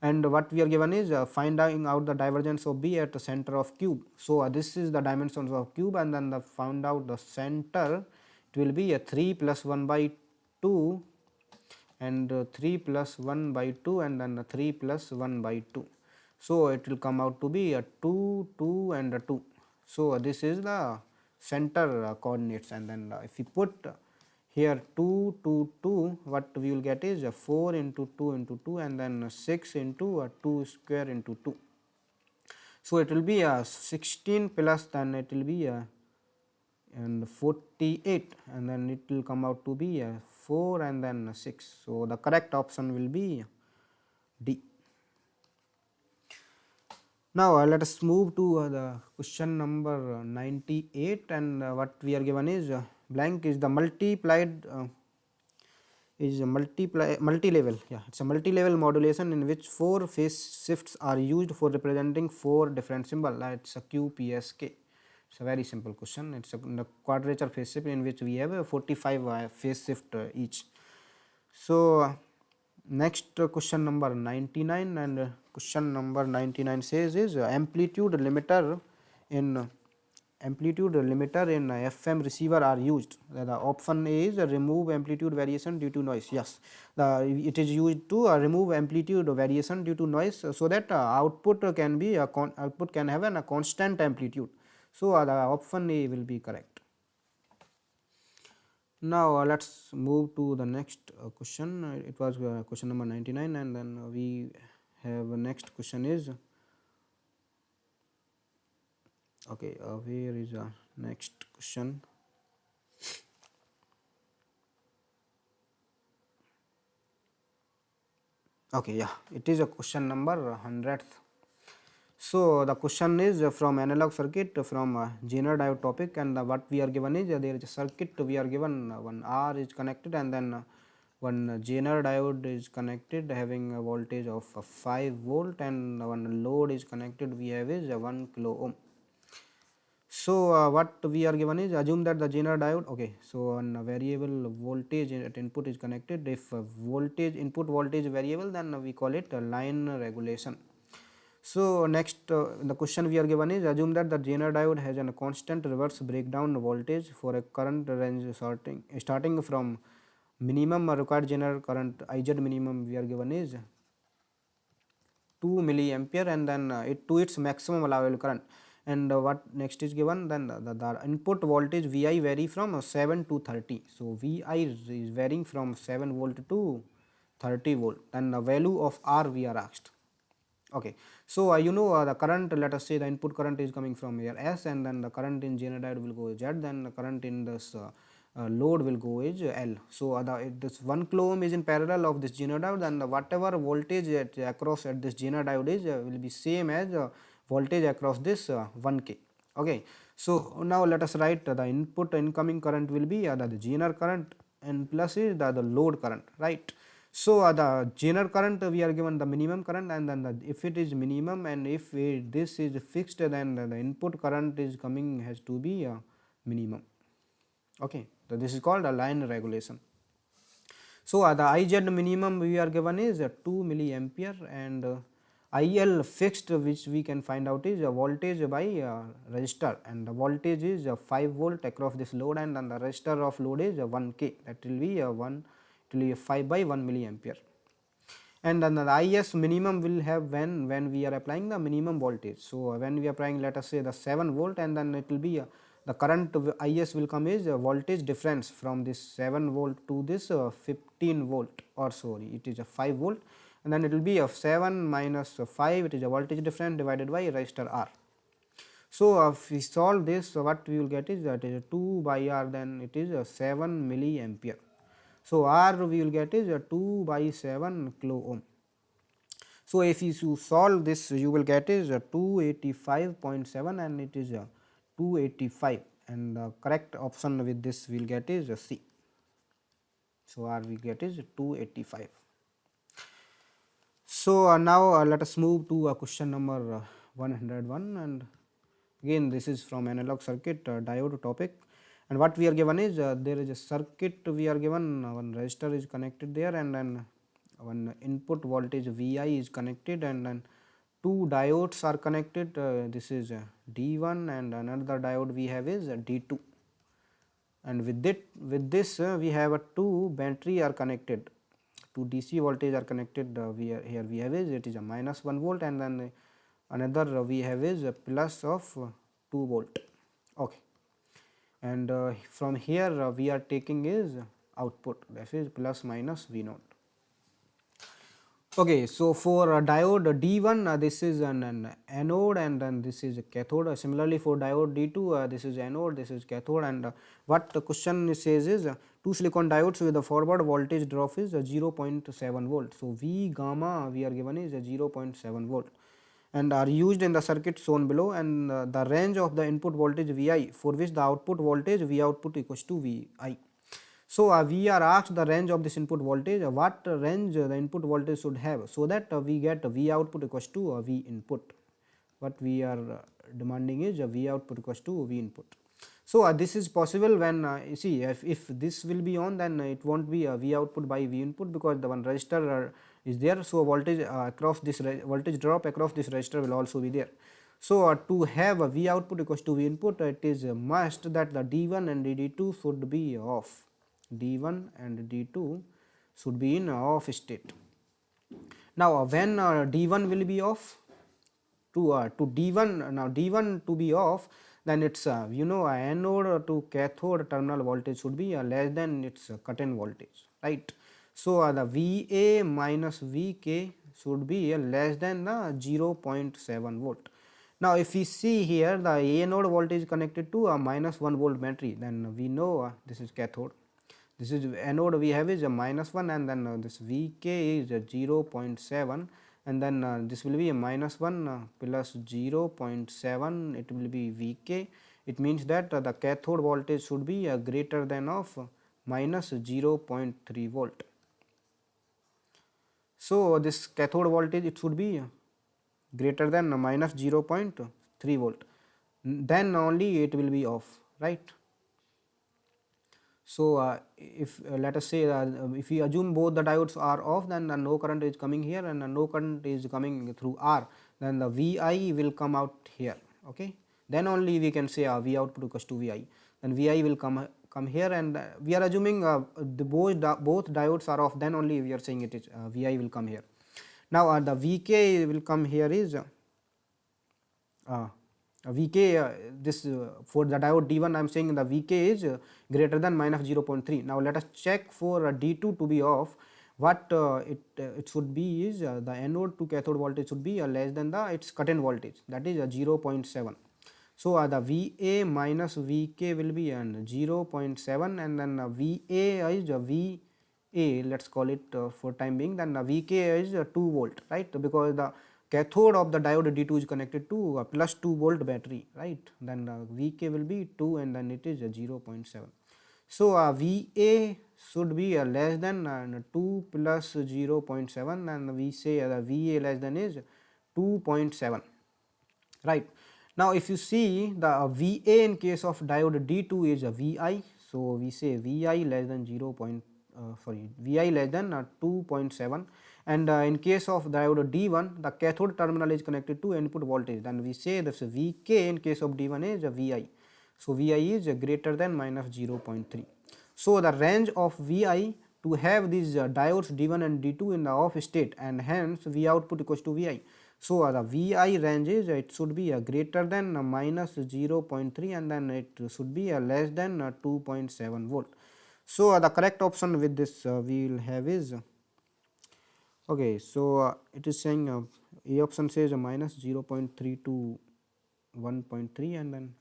and what we are given is uh, finding out the divergence of b at the center of cube. So, uh, this is the dimensions of cube and then the found out the center it will be a 3 plus 1 by 2 and uh, 3 plus 1 by 2 and then 3 plus 1 by 2. So, it will come out to be a 2, 2 and a 2. So, this is the center uh, coordinates and then uh, if we put here 2, 2, 2 what we will get is a 4 into 2 into 2 and then 6 into a 2 square into 2. So, it will be a 16 plus then it will be a and 48 and then it will come out to be a 4 and then 6. So, the correct option will be D. Now, uh, let us move to uh, the question number 98 and uh, what we are given is uh, blank is the multiplied uh, is a multiply multi level yeah it is a multi level modulation in which four phase shifts are used for representing four different symbol. Uh, it is a QPSK it is a very simple question. It is a quadrature phase shift in which we have a 45 phase shift each. So, next question number 99 and question number 99 says is amplitude limiter in amplitude limiter in FM receiver are used. The option A is remove amplitude variation due to noise. Yes, the, it is used to uh, remove amplitude variation due to noise, so that uh, output can be output can have a constant amplitude. So, uh, the option A will be correct. Now, uh, let us move to the next uh, question. It was uh, question number 99 and then we have next question is okay uh, where is uh, next question okay yeah it is a question number 100th so the question is from analog circuit from uh, Zener diode topic and uh, what we are given is uh, there is a circuit we are given uh, one R is connected and then uh, one Zener diode is connected having a voltage of uh, 5 volt and one load is connected we have is uh, 1 kilo ohm. So, uh, what we are given is assume that the Zener diode okay. So, one variable voltage at input is connected if uh, voltage input voltage variable then we call it line regulation. So, next uh, the question we are given is assume that the Zener diode has a constant reverse breakdown voltage for a current range starting starting from minimum required Zener current IZ minimum we are given is 2 milliampere and then uh, it to its maximum allowable current and uh, what next is given then the, the, the, input voltage Vi vary from uh, 7 to 30. So, Vi is varying from 7 volt to 30 volt and the value of R we are asked. Okay. So, uh, you know uh, the current let us say the input current is coming from here S and then the current in diode will go Z then the current in this uh, load will go is L. So, the, this 1 kilo ohm is in parallel of this diode and whatever voltage at, across at this diode is will be same as voltage across this uh, 1 k. Okay. So now let us write the input incoming current will be uh, the, the current and plus is the, the load current right so uh, the Zener current uh, we are given the minimum current and then the, if it is minimum and if this is fixed then the, input current is coming has to be uh, minimum. Okay. So this is called a line regulation. So uh, the IZ minimum we are given is uh, 2 milliampere and uh, IL fixed which we can find out is a voltage by uh, resistor. And the voltage is uh, 5 volt across this load and, and the resistor of load is uh, 1 k. That will be uh, 1 will be 5 by 1 milliampere and then the IS minimum will have when when we are applying the minimum voltage. So, when we are applying let us say the 7 volt and then it will be uh, the current IS will come is a voltage difference from this 7 volt to this uh, 15 volt or sorry it is a 5 volt and then it will be of 7 minus 5 it is a voltage difference divided by resistor R. So, if we solve this so what we will get is that is 2 by R then it is a 7 milliampere. So, R we will get is a 2 by 7 kilo ohm. So, if you solve this you will get is a 285.7 and it is a 285 and the correct option with this we will get is C. So, R we get is 285. So, uh, now uh, let us move to uh, question number uh, 101 and again this is from analog circuit diode topic and what we are given is uh, there is a circuit we are given. One resistor is connected there and then one input voltage Vi is connected and then two diodes are connected. This is D1 and another diode we have is D2 and with it with this we have a two battery are connected. Two DC voltage are connected uh, we are here we have is it is a minus 1 volt and then another we have is a plus of 2 volt. Okay and uh, from here uh, we are taking is output that is plus minus V naught Okay, so for diode D1 uh, this is an, an, anode and then this is a cathode. Uh, similarly for diode D2 uh, this is anode, this is cathode and what the question says is two silicon diodes with the forward voltage drop is uh, 0.7 volt. So, V gamma we are given is 0.7 volt and are used in the circuit shown below and the range of the input voltage Vi for which the output voltage V output equals to Vi. So, uh, we are asked the range of this input voltage uh, what range the input voltage should have. So, that uh, we get V output equals to uh, V input what we are uh, demanding is uh, V output equals to V input. So, this is possible when you see if, if this will be on then it will not be V output by V input because the one resistor is there. So, voltage across this voltage drop across this resistor will also be there. So, to have a V output equals to V input it is must that the D1 and D2 should be off D1 and D2 should be in off state. Now, when uh, D1 will be off to uh, to D1 now D1 to be off then its uh, you know anode to cathode terminal voltage should be uh, less than its uh, cut-in voltage right. So, uh, the Va minus Vk should be uh, less than the 0.7 volt. Now, if we see here the anode voltage connected to a minus 1 volt battery then we know uh, this is cathode this is anode we have is a minus 1 and then uh, this Vk is a 0.7 and then uh, this will be a minus 1 uh, plus 0.7 it will be Vk it means that uh, the cathode voltage should be uh, greater than of minus 0.3 volt. So, this cathode voltage it should be greater than minus 0.3 volt. Then only it will be off right. So, uh, if uh, let us say uh, if we assume both the diodes are off then no current is coming here and no current is coming through R then the Vi will come out here okay? Then only we can say uh, V output equals to Vi then Vi will come come here and uh, we are assuming uh, the both both diodes are off then only we are saying it is uh, Vi will come here. Now uh, the Vk will come here is uh, uh Vk uh, this uh, for the diode D1 I am saying the Vk is uh, greater than minus 0.3. Now let us check for uh, D2 to be off what it it should be is the anode to cathode voltage should be less than the its cut in voltage that is 0.7. So, uh, the Va minus Vk will be an 0.7 and then uh, Va is uh, Va let us call it uh, for time being then uh, Vk is uh, 2 volt right because the cathode of the diode D2 is connected to a plus 2 volt battery right then uh, Vk will be 2 and then it is 0.7. So, uh, Va should be uh, less than uh, 2 plus 0.7 and we say uh, the Va less than is 2.7 right. Now, if you see the Va in case of diode D2 is a Vi, so we say Vi less than 0. Point, uh, sorry Vi less than uh, 2.7 and uh, in case of diode D1 the cathode terminal is connected to input voltage then we say this Vk in case of D1 is a Vi. So, Vi is greater than minus 0.3. So, the range of Vi to have these uh, diodes D1 and D2 in the off state and hence V output equals to Vi. So, uh, the Vi range is it should be uh, greater than uh, minus 0.3 and then it should be uh, less than uh, 2.7 volt. So, uh, the correct option with this we will have is okay. So, it is saying A option says minus 0.3 to 1.3 and then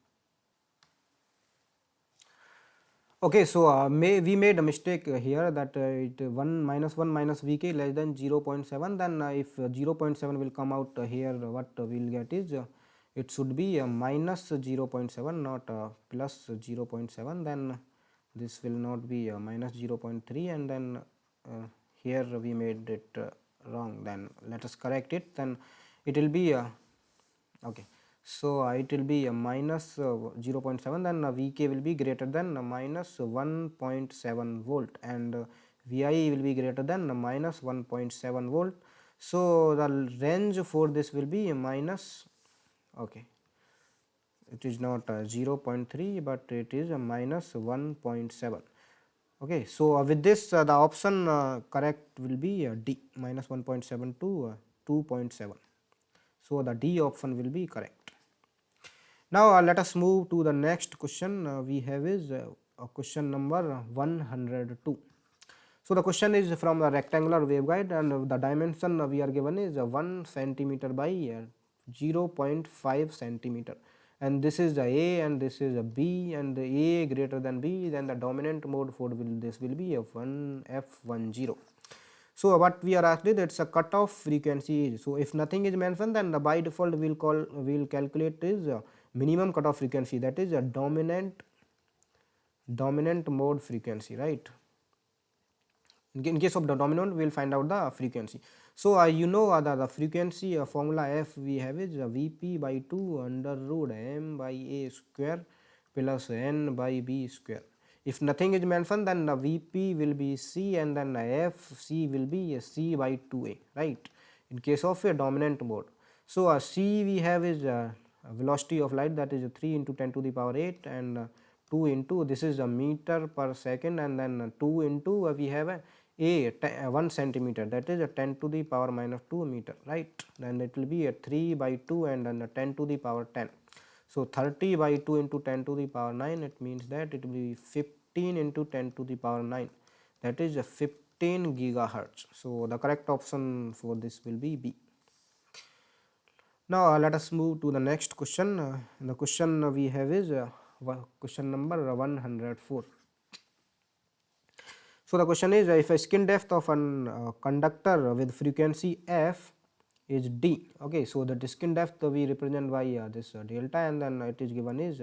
Okay, so uh, may we made a mistake here that uh, it 1 minus 1 minus Vk less than 0 0.7 then uh, if uh, 0 0.7 will come out uh, here what we will get is uh, it should be minus 0 0.7 not plus 0 0.7 then this will not be minus 0 0.3 and then here we made it wrong then let us correct it then it will be okay so, uh, it will be a minus, uh, 0.7 then uh, Vk will be greater than minus 1.7 volt and Vi will be greater than minus 1.7 volt. So, the range for this will be minus okay. It is not 0.3 but it is a minus 1.7 okay. So uh, with this uh, the option uh, correct will be d minus 1.7 to 2.7 so the d option will be correct now, uh, let us move to the next question uh, we have is uh, question number 102. So, the question is from the rectangular waveguide and the dimension we are given is 1 centimeter by 0.5 centimeter and this is the A and this is a B and the A greater than B then the dominant mode for will this will be F1 F10. So, what we are asked is that is a cutoff frequency. So, if nothing is mentioned then the by default we will call we will calculate is minimum cutoff frequency that is a dominant dominant mode frequency right? In case of the dominant we will find out the frequency. So uh, you know uh, the, the frequency uh, formula f we have is uh, vp by 2 under root m by a square plus n by b square. If nothing is mentioned then the vp will be c and then f c will be c by 2a right? In case of a dominant mode. So uh, c we have is uh, velocity of light that is 3 into 10 to the power 8 and uh, 2 into this is a meter per second and then 2 into uh, we have a a uh, 1 centimeter that is a 10 to the power minus 2 meter right? Then it will be a 3 by 2 and then 10 to the power 10 so 30 by 2 into 10 to the power 9 it means that it will be 15 into 10 to the power 9 that is a 15 gigahertz. So the correct option for this will be b Now let us move to the next question. The question we have is uh, question number 104. So the question is if a skin depth of a uh, conductor with frequency f is d okay so the skin depth we represent by uh, this delta and then it is given is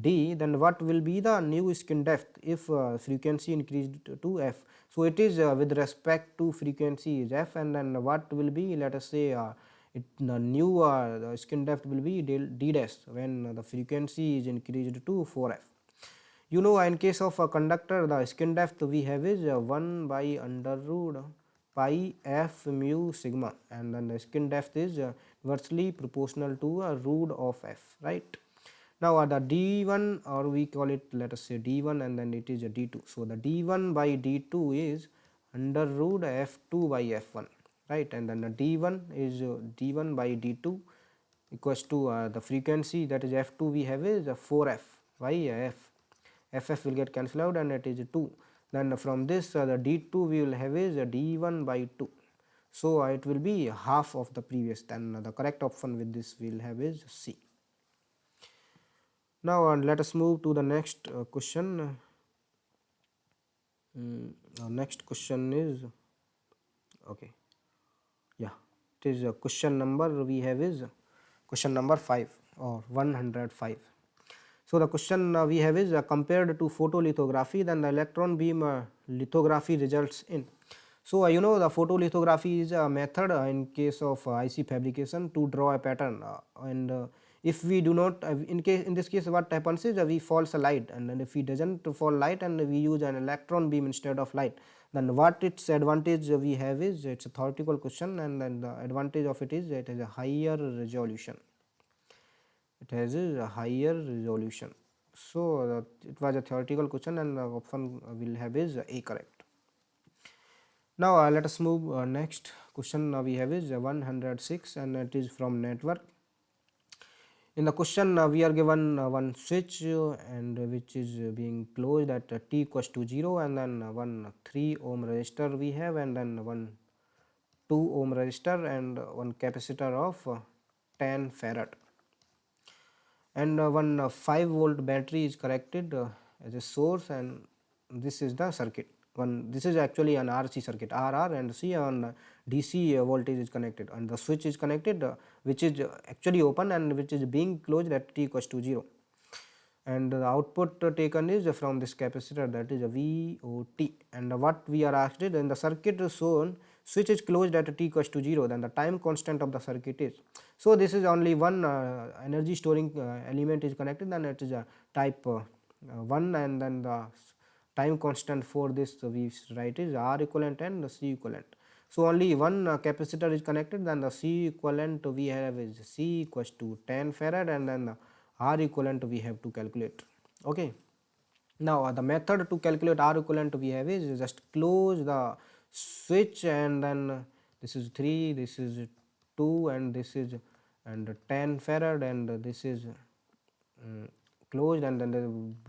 d then what will be the new skin depth if uh, frequency increased to f so it is uh, with respect to frequency is f and then what will be let us say uh, it the new uh, the skin depth will be d when the frequency is increased to 4f you know in case of a conductor the skin depth we have is uh, 1 by under root pi f mu sigma and then the skin depth is uh, inversely proportional to a root of f right? Now uh, the d1 or we call it let us say d1 and then it is a d2 so the d1 by d2 is under root f2 by f1 right? And then the d1 is uh, d1 by d2 equals to uh, the frequency that is f2 we have is 4f by f. Ff will get cancelled out and it is 2 then from this uh, the d2 we will have is d1 by 2 so it will be half of the previous. Then the correct option with this we will have is c. Now uh, let us move to the next uh, question. Mm, next question is okay it is a question number we have is question number 5 or 105 so the question uh, we have is uh, compared to photolithography then the electron beam uh, lithography results in. So uh, you know the photolithography is a method uh, in case of uh, IC fabrication to draw a pattern and if we do not in case in this case what happens is we falls a light and then if we doesn't fall light and we use an electron beam instead of light then what its advantage we have is it's a theoretical question and then the advantage of it is it has a higher resolution. It has a higher resolution. So uh, it was a theoretical question and the option will have is a correct. Now uh, let us move uh, next question we have is 106 and it is from network in the question uh, we are given uh, one switch uh, and which is being closed at t equals to 0 and then one 3 ohm resistor we have and then one 2 ohm resistor and one capacitor of 10 farad. And one 5 volt battery is connected as a source and this is the circuit. One this is actually an RC circuit RR and C on DC voltage is connected. And the switch is connected uh, which is actually open and which is being closed at t equals to 0 and the output taken is from this capacitor that is a VOT and what we are asked is in the circuit is shown switch is closed at t equals to 0 then the time constant of the circuit is. So, this is only one uh, energy storing uh, element is connected then it is a type uh, 1 and then the time constant for this we write is R equivalent and C equivalent. So, only one uh, capacitor is connected then the C equivalent we have is C equals to 10 farad and then the R equivalent we have to calculate. Okay. Now, uh, the method to calculate R equivalent we have is just close the switch and then uh, this is 3, this is 2 and this is and 10 farad and this is um, closed and then the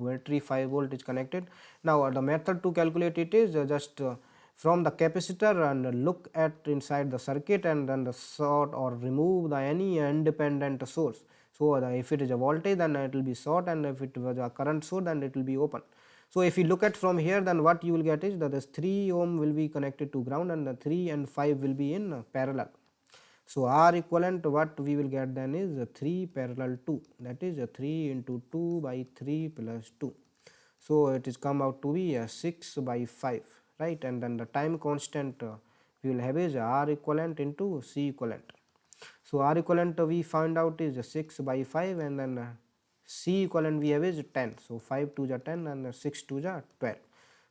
battery 5 volt is connected. Now the method to calculate it is just uh, from the capacitor and look at inside the circuit and then the sort or remove the any independent source. So if it is a voltage then it will be short and if it was a current source then it will be open. So if you look at from here then what you will get is that this 3 ohm will be connected to ground and the 3 and 5 will be in parallel. So, R equivalent what we will get then is 3 parallel 2 that is 3 into 2 by 3 plus 2. So, it is come out to be a 6 by 5 right and then the time constant uh, we will have is R equivalent into C equivalent. So, R equivalent we find out is 6 by 5 and then uh, C equivalent we have is 10. So, 5 to the 10 and 6 to the 12.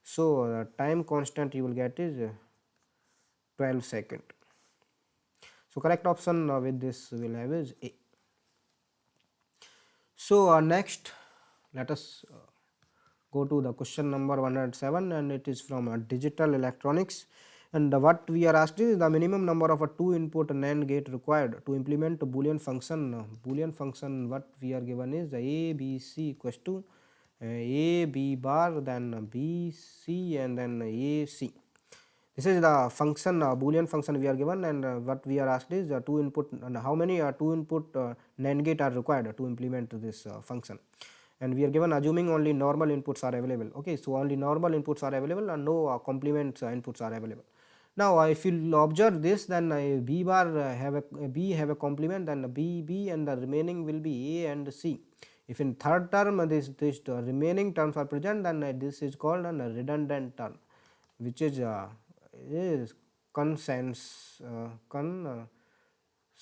So, the time constant you will get is 12 second. So, correct option uh, with this will have is A. So, uh, next let us uh, go to the question number 107 and it is from uh, digital electronics. And what we are asked is the minimum number of a two input NAND gate required to implement a boolean function. Uh, boolean function what we are given is a b c equals to uh, a b bar then b c and then a c. This is the function uh, boolean function we are given and uh, what we are asked is uh, two input and how many uh, two input NAND gate are required to implement this function and we are given assuming only normal inputs are available okay? So only normal inputs are available and no uh, complement uh, inputs are available. Now uh, if you observe this then uh, b bar have a b have a complement then b b and the remaining will be a and c. If in third term this this remaining terms are present then this is called a redundant term which is uh, is consensus uh,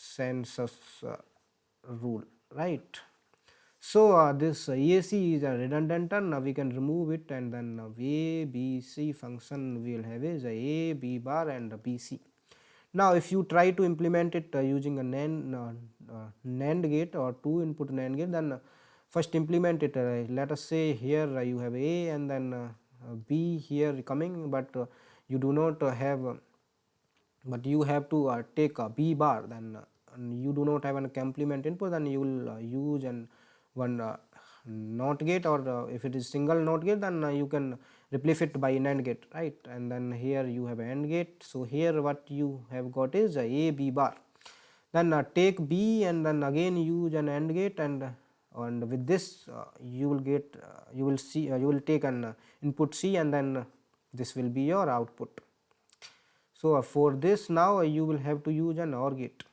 consensus rule right so uh, this uh, EAC is a redundant term now we can remove it and then uh, A B C function we will have is A B bar and BC now if you try to implement it uh, using a NAND, uh, uh, NAND gate or two input NAND gate then uh, first implement it uh, let us say here uh, you have A and then uh, uh, B here coming but uh, you do not uh, have uh, but you have to uh, take a B bar then uh, and you do not have a complement input then you will uh, use an one uh, NOT gate or uh, if it is single NOT gate then uh, you can replace it by NAND gate right and then here you have AND gate. So, here what you have got is a B bar then uh, take B and then again use an AND gate and uh, and with this you will get you will see you will take an input C and then this will be your output. So, for this now you will have to use an OR gate.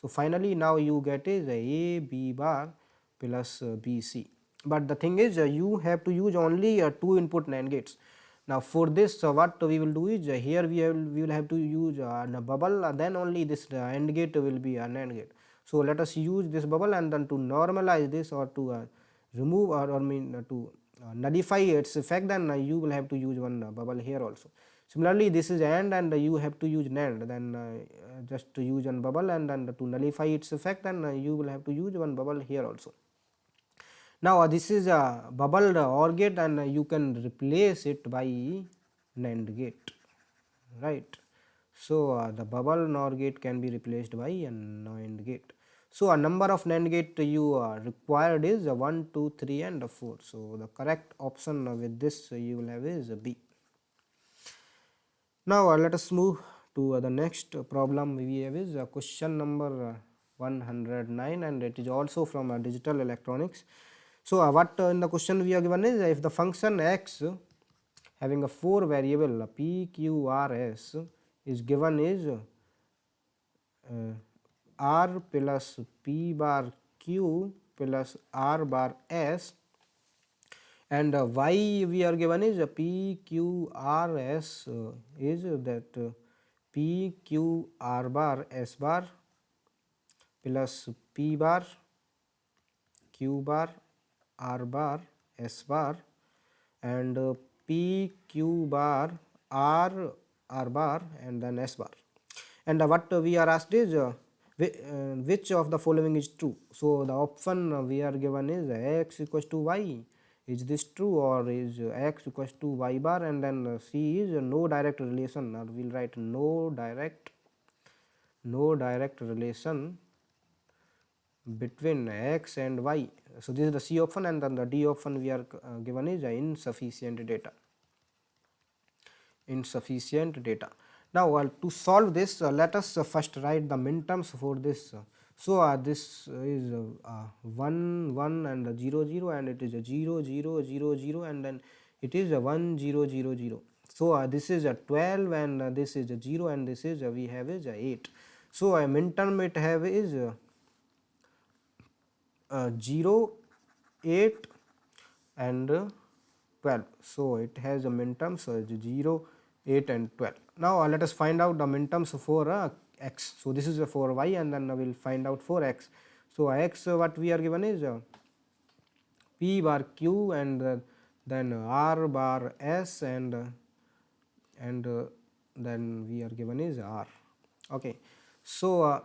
So, finally, now you get is A B bar plus uh, B C, but the thing is uh, you have to use only uh, two input NAND gates. Now, for this uh, what we will do is uh, here we will we will have to use uh, a bubble then only this AND gate will be a NAND gate. So, let us use this bubble and then to normalize this or to remove or, or mean to nullify its effect then you will have to use one bubble here also. Similarly, this is AND and you have to use NAND then just to use one bubble and then to nullify its effect then you will have to use one bubble here also. Now, uh, this is a bubbled OR gate and uh, you can replace it by NAND gate right. So, uh, the bubble NOR gate can be replaced by a NAND gate. So, a number of NAND gate you uh, required is uh, 1, 2, 3 and uh, 4. So, the correct option uh, with this uh, you will have is uh, B. Now, uh, let us move to uh, the next uh, problem we have is uh, question number uh, 109 and it is also from uh, digital electronics. So, uh, what uh, in the question we are given is uh, if the function x having a 4 variable p, q, r, s is given is uh, r plus p bar q plus r bar s and uh, y we are given is p q r s uh, is that p q r bar s bar plus p bar q bar r bar s bar and uh, p q bar r r bar and then s bar. And uh, what we are asked is uh, which of the following is true? So the option we are given is x equals to y. Is this true or is x equals to y bar? And then c is no direct relation. Or we will write no direct no direct relation between x and y. So, this is the C option and then the D option we are uh, given is insufficient data insufficient data. Now, uh, to solve this uh, let us uh, first write the minterms for this. So, uh, this is uh, 1 1 and 0 0 and it is a 0 0 0 0 and then it is a 1 0 0 0. So, uh, this is a 12 and uh, this is a 0 and this is uh, we have is a 8. So, a minterm it have is uh, uh, 0 8 and uh, 12. So, it has a minterms so 0 8 and 12. Now, uh, let us find out the minterms for uh, x. So, this is uh, for y and then we will find out for x. So, x uh, what we are given is uh, p bar q and uh, then r bar s and uh, and uh, then we are given is r. Okay. So, uh,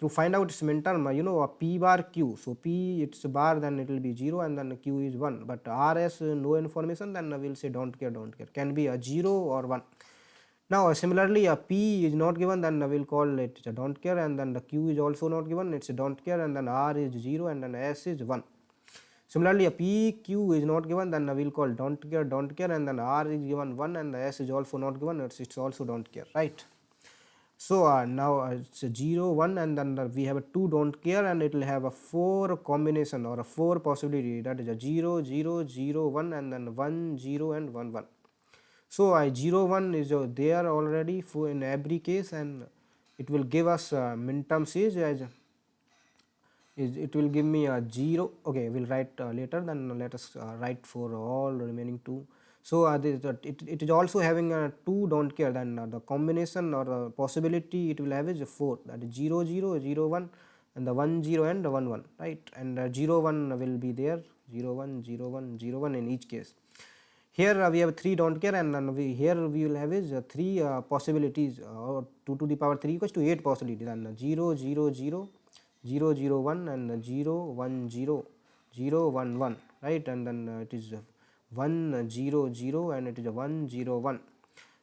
to find out its minterm you know a p bar q. So, p its bar then it will be 0 and then q is 1, but r s uh, no information then we will say do not care do not care can be a 0 or 1. Now, uh, similarly a p is not given then we will call it do not care and then the q is also not given it is do not care and then r is 0 and then s is 1. Similarly, a p q is not given then we will call don't care don't care and then R is given 1 and the S is also not given it's, it's also don't care right. So, uh, now uh, it's a 0 1 and then uh, we have a 2 don't care and it will have a 4 combination or a 4 possibility. That is a 0 0 0 1 and then 1 0 and 1 1. So, uh, 0 1 is uh, there already for in every case and it will give us uh, minterms is as is it will give me a 0 okay we will write later then let us write for all remaining 2 so, uh, this, uh, it, it is also having a 2 do not care then uh, the combination or the possibility it will have is 4 that is 0 0 0 1 and the 1 0 and the 1 1 right? And uh, 0 1 will be there 0 1 0 1 0 1 in each case. Here uh, we have 3 do not care and then we here we will have is uh, 3 uh, possibilities or 2 to the power 3 equals to 8 possibilities. And 0 0 0 0 0 1 and 0 1 0 0 1 1 right? And then it is 1 0 0 and it is a 1 0 1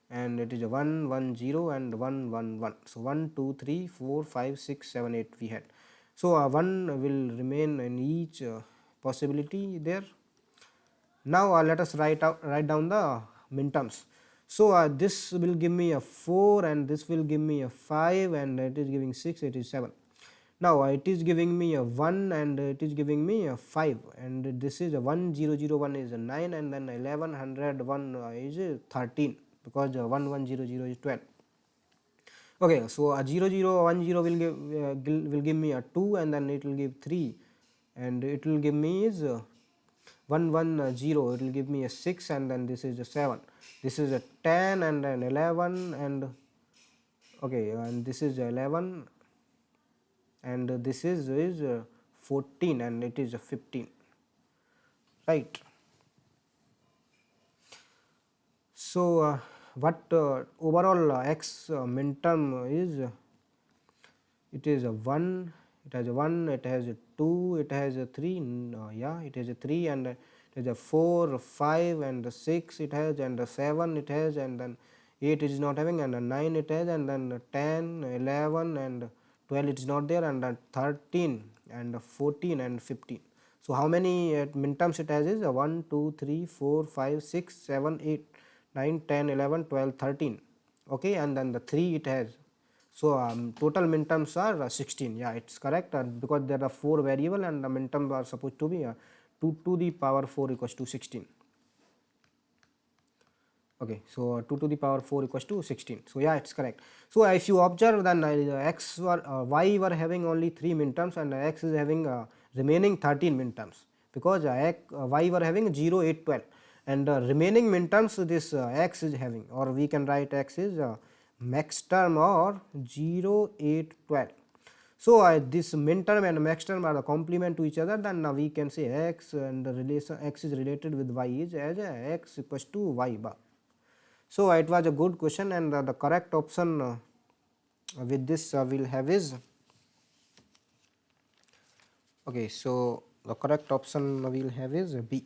and it is a 1 1 0 and 1 1 1. So, 1 2 3 4 5 6 7 8 we had. So, uh, 1 will remain in each uh, possibility there. Now, uh, let us write out write down the min terms. So, uh, this will give me a 4 and this will give me a 5 and it is giving 6 it is 7. Now it is giving me a 1 and it is giving me a 5 and this is a 1001 is a 9 and then 1101 is 13 because 1100 is 12. Okay, so a 0010 will give uh, will give me a 2 and then it will give 3 and it will give me is uh, 110 it will give me a 6 and then this is a 7 this is a 10 and then 11 and okay and this is 11 and this is is uh, 14 and it is 15 right. So uh, what uh, overall uh, x uh, min term is it is a 1 it has a 1 it has a 2 it has a 3 no, yeah it has a 3 and it has a 4 5 and 6 it has and 7 it has and then 8 it is not having and 9 it has and then 10 11 and 12 it is not there and 13 and 14 and 15. So, how many uh, min terms it has is uh, 1, 2, 3, 4, 5, 6, 7, 8, 9, 10, 11, 12, 13 okay and then the 3 it has. So, um, total min terms are uh, 16 yeah it is correct uh, because there are 4 variable and the minterms are supposed to be uh, 2 to the power 4 equals to 16 okay so 2 to the power 4 equals to 16 so yeah it's correct. So if you observe then uh, x were uh, y were having only 3 min terms and x is having uh, remaining 13 min terms because uh, uh, y were having 0 8 12 and uh, remaining min terms this x is having or we can write x is max term or 0 8 12 so, uh, this min term and max term are the complement to each other then now we can say x and the relation x is related with y is as x equals to y bar. So, it was a good question and the correct option uh, with this uh, will have is okay. So, the correct option we will have is B.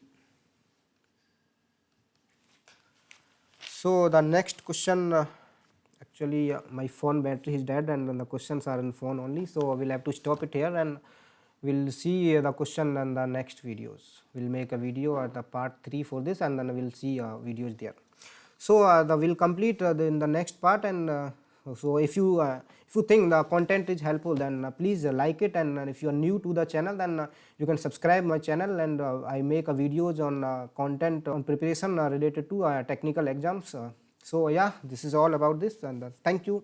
So, the next question uh, actually my phone battery is dead and the questions are in phone only. So, we will have to stop it here and we will see the question in the next videos. We will make a video at the part 3 for this and then we will see videos there. So, uh, the will complete uh, the, in the next part and uh, so if you uh, if you think the content is helpful then uh, please uh, like it and if you are new to the channel then you can subscribe my channel and I make videos on content on preparation related to technical exams. so yeah this is all about this and thank you.